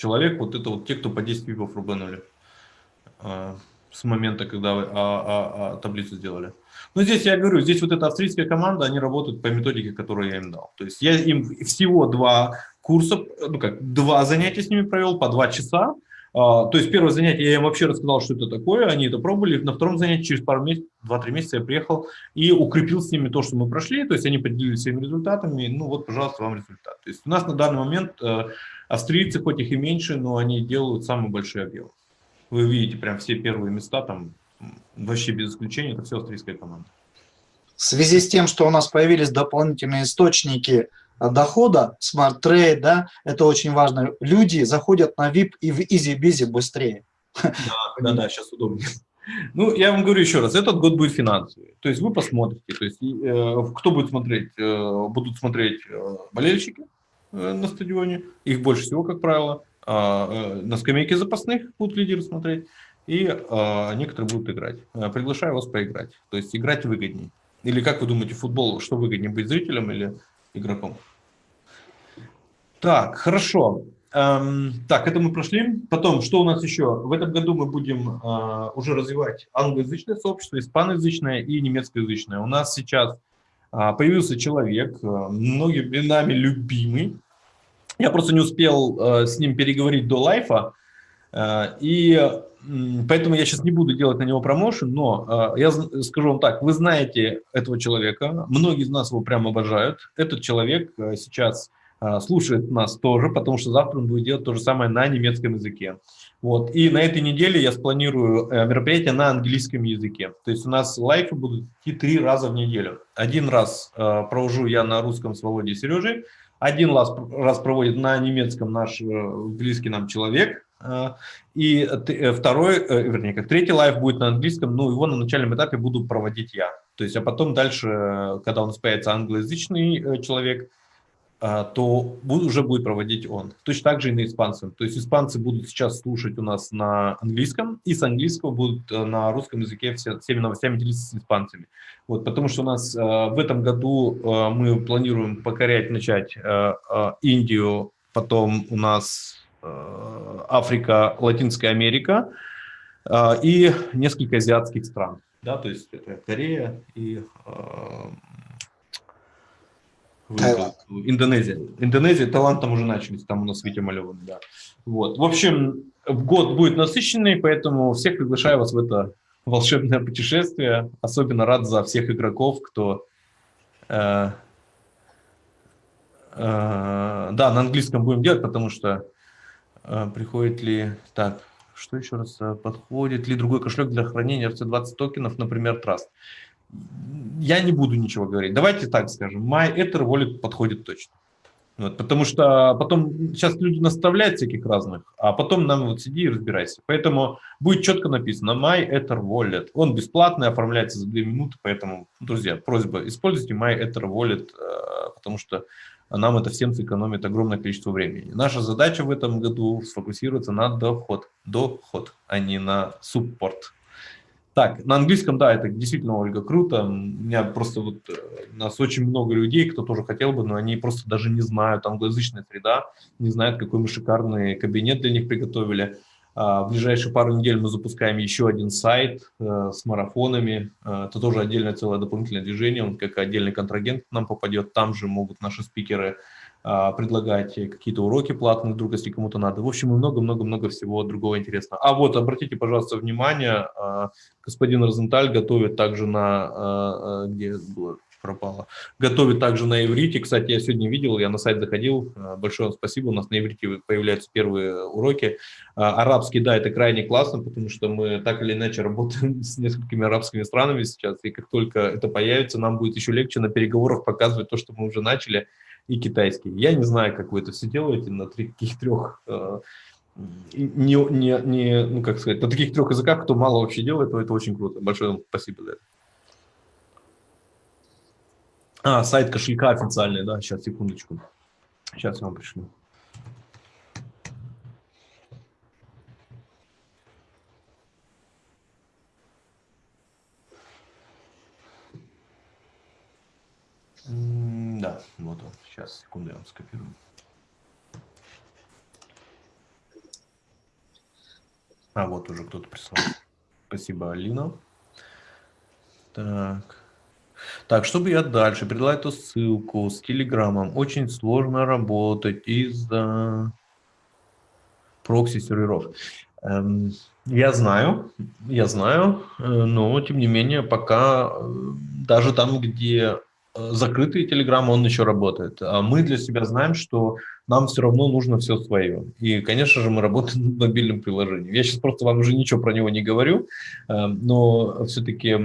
человек, вот это вот те, кто по 10 випов рубанули а, с момента, когда вы а, а, а, таблицу сделали. Но здесь я говорю, здесь вот эта австрийская команда, они работают по методике, которую я им дал. То есть я им всего два курса, ну как, два занятия с ними провел по два часа, то есть первое занятие я им вообще рассказал, что это такое, они это пробовали. На втором занятии через пару месяцев, два-три месяца я приехал и укрепил с ними то, что мы прошли. То есть они поделились своими результатами. Ну вот, пожалуйста, вам результат. То есть у нас на данный момент э, австрийцы, хоть их и меньше, но они делают самый большой объем. Вы видите прям все первые места там вообще без исключения, это все австрийская команда. В связи с тем, что у нас появились дополнительные источники дохода, Smart Trade, да, это очень важно. Люди заходят на VIP и в Busy быстрее. Да, да, да, сейчас удобнее. Ну, я вам говорю еще раз, этот год будет финансовый. То есть вы посмотрите, то есть э, кто будет смотреть? Э, будут смотреть э, болельщики э, на стадионе, их больше всего, как правило. А, э, на скамейке запасных будут лидеры смотреть, и э, некоторые будут играть. Э, приглашаю вас поиграть. То есть играть выгоднее. Или как вы думаете, футбол, что выгоднее, быть зрителем или игроком? Так, хорошо. Эм, так, это мы прошли. Потом, что у нас еще? В этом году мы будем э, уже развивать англоязычное сообщество, испаноязычное и немецкоязычное. У нас сейчас э, появился человек, э, многими нами любимый. Я просто не успел э, с ним переговорить до лайфа, э, и э, поэтому я сейчас не буду делать на него промоушен, но э, я скажу вам так, вы знаете этого человека, многие из нас его прям обожают. Этот человек э, сейчас слушает нас тоже, потому что завтра он будет делать то же самое на немецком языке. Вот. И на этой неделе я спланирую э, мероприятие на английском языке. То есть у нас лайфы будут идти три раза в неделю. Один раз э, провожу я на русском с Володей Сережей, один раз, раз проводит на немецком наш э, близкий нам человек, э, и э, второй, э, вернее, как третий лайф будет на английском, ну, его на начальном этапе буду проводить я. То есть, а потом дальше, когда у нас появится англоязычный человек, а, то уже будет проводить он. Точно так же и на испанцем. То есть испанцы будут сейчас слушать у нас на английском, и с английского будут э, на русском языке все, всеми новостями делиться с испанцами. Вот, потому что у нас э, в этом году э, мы планируем покорять, начать Индию, потом у нас Африка, Латинская Америка и несколько азиатских стран. Да, то есть это Корея и Индонезия. Индонезия, Таиланд там уже начались, там у нас Витя Малеван, да. Вот. В общем, год будет насыщенный, поэтому всех приглашаю вас в это волшебное путешествие. Особенно рад за всех игроков, кто... Э, э, да, на английском будем делать, потому что э, приходит ли... Так, что еще раз? Подходит ли другой кошелек для хранения RC20 токенов, например, Trust? Я не буду ничего говорить. Давайте так скажем, My Ether Wallet подходит точно. Вот, потому что потом сейчас люди наставляют всяких разных, а потом нам вот сиди и разбирайся. Поэтому будет четко написано My Ether Wallet. Он бесплатный, оформляется за 2 минуты, поэтому, друзья, просьба, используйте My Ether Wallet, потому что нам это всем сэкономит огромное количество времени. Наша задача в этом году сфокусироваться на доход, доход, а не на суппорт. Так, на английском, да, это действительно, Ольга, круто. У меня просто вот, э, у нас очень много людей, кто тоже хотел бы, но они просто даже не знают, англоязычная среда, не знают, какой мы шикарный кабинет для них приготовили. А, в ближайшие пару недель мы запускаем еще один сайт э, с марафонами. Э, это тоже отдельное целое дополнительное движение, он как отдельный контрагент нам попадет. Там же могут наши спикеры предлагать какие-то уроки платные, вдруг, если кому-то надо. В общем, много-много-много всего другого интересного. А вот, обратите, пожалуйста, внимание, а, господин Розенталь готовит также на, а, где было, пропало, готовит также на иврите. Кстати, я сегодня видел, я на сайт заходил, большое вам спасибо, у нас на иврите появляются первые уроки. Арабский, да, это крайне классно, потому что мы так или иначе работаем с несколькими арабскими странами сейчас, и как только это появится, нам будет еще легче на переговорах показывать то, что мы уже начали, и китайский. Я не знаю, как вы это все делаете на таких трех, э, не, не, не, ну как сказать, на таких трех языках, кто мало вообще делает, то это очень круто. Большое вам спасибо за это. А, сайт кошелька официальный, да, сейчас, секундочку. Сейчас я вам пришлю. Да, вот он. Сейчас, секунду, я вам скопирую. А, вот уже кто-то прислал. Спасибо, Алина. Так. Так, чтобы я дальше передала эту ссылку с Телеграмом, очень сложно работать из-за прокси-серверов. Эм, я знаю, я знаю, э, но тем не менее пока э, даже там, где закрытый Telegram, он еще работает. А мы для себя знаем, что нам все равно нужно все свое. И, конечно же, мы работаем над мобильным приложением. Я сейчас просто вам уже ничего про него не говорю, э, но все-таки,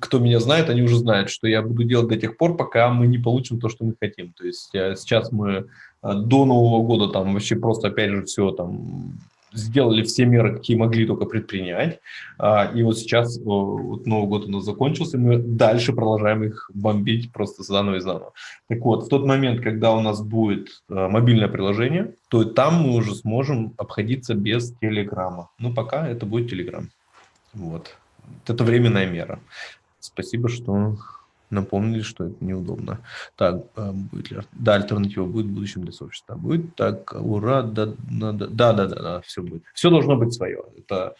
кто меня знает, они уже знают, что я буду делать до тех пор, пока мы не получим то, что мы хотим. То есть э, сейчас мы до Нового года там вообще просто, опять же, все там сделали все меры, какие могли только предпринять. А, и вот сейчас вот Новый год у нас закончился, мы дальше продолжаем их бомбить просто заново и заново. Так вот, в тот момент, когда у нас будет а, мобильное приложение, то там мы уже сможем обходиться без Телеграма. Ну, пока это будет Телеграм. Вот. Это временная мера. Спасибо, что напомнили, что это неудобно. Так, а, будет ли... Да, альтернатива будет в будущем для сообщества. Будет так, ура, да, да, да, да, да, все будет. Все должно быть свое. Это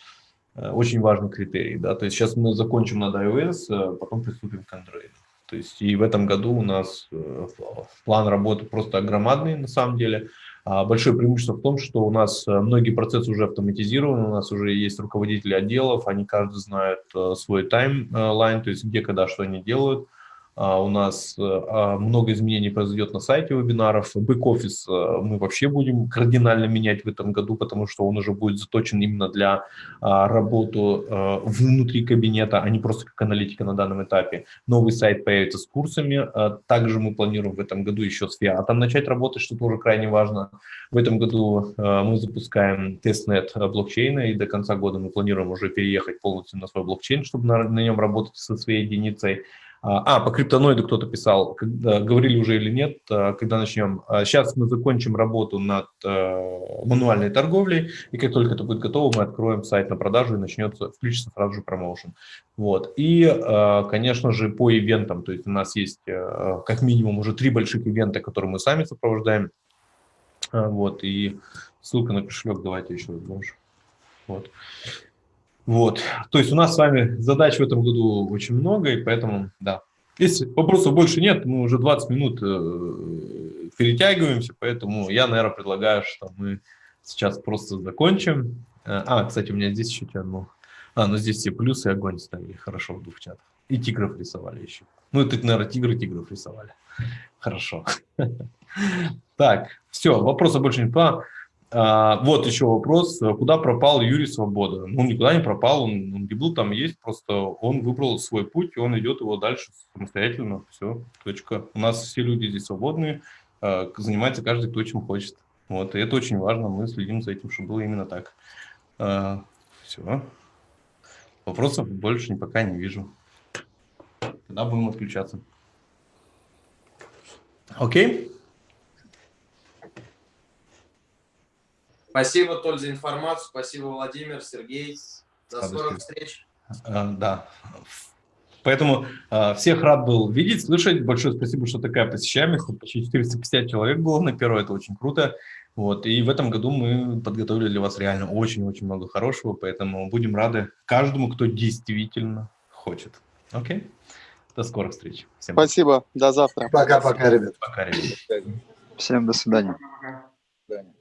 э, очень важный критерий. Да? То есть сейчас мы закончим над iOS, э, потом приступим к Android. То есть и в этом году у нас э, план работы просто громадный на самом деле. А большое преимущество в том, что у нас многие процессы уже автоматизированы, у нас уже есть руководители отделов, они каждый знает свой таймлайн, то есть где, когда, что они делают. А, у нас э, а, много изменений произойдет на сайте вебинаров. Бэк-офис э, мы вообще будем кардинально менять в этом году, потому что он уже будет заточен именно для а, работы э, внутри кабинета, а не просто как аналитика на данном этапе. Новый сайт появится с курсами. Также мы планируем в этом году еще с фиатом начать работать, что тоже крайне важно. В этом году мы запускаем тестнет блокчейна, и до конца года мы планируем уже переехать полностью на свой блокчейн, чтобы на, на нем работать со своей единицей. А, а, по криптоноиду кто-то писал, когда, говорили уже или нет, а, когда начнем. Сейчас а, мы закончим работу над мануальной торговлей, и как только это будет готово, мы откроем сайт на продажу и начнется, включится сразу же промоушен. Вот. И, конечно же, по ивентам, то есть у нас есть как минимум уже три больших ивента, которые мы сами сопровождаем. Вот, и ссылка на кошелек давайте еще раз Вот. Вот. То есть у нас с вами задач в этом году очень много, и поэтому, да. Если вопросов больше нет, мы уже 20 минут э, перетягиваемся, поэтому я, наверное, предлагаю, что мы сейчас просто закончим. А, кстати, у меня здесь еще одно. А, ну здесь все плюсы огонь ставили, хорошо в двух чатах. И тигров рисовали еще. Ну, это, наверное, тигры тигров рисовали. Хорошо. Так, все, вопросов больше не по. А, вот еще вопрос, куда пропал Юрий Свобода? Ну, никуда не пропал, он, он не был там, есть, просто он выбрал свой путь, и он идет его дальше самостоятельно, все, точка. У нас все люди здесь свободные, а, занимается каждый кто чем хочет. Вот, и это очень важно, мы следим за этим, чтобы было именно так. А, все. Вопросов больше пока не вижу. Тогда будем отключаться. Окей? Спасибо, Толь, за информацию. Спасибо, Владимир, Сергей. До скорых встреч. А, Да. Поэтому а, всех рад был видеть, слышать. Большое спасибо, что такая посещаемость. Почти 450 человек было на первое, это очень круто. Вот. И в этом году мы подготовили для вас реально очень-очень много хорошего, поэтому будем рады каждому, кто действительно хочет. Окей? До скорых встреч. Всем Спасибо, до завтра. Пока-пока, ребят. пока, ребята. Всем до свидания. До свидания.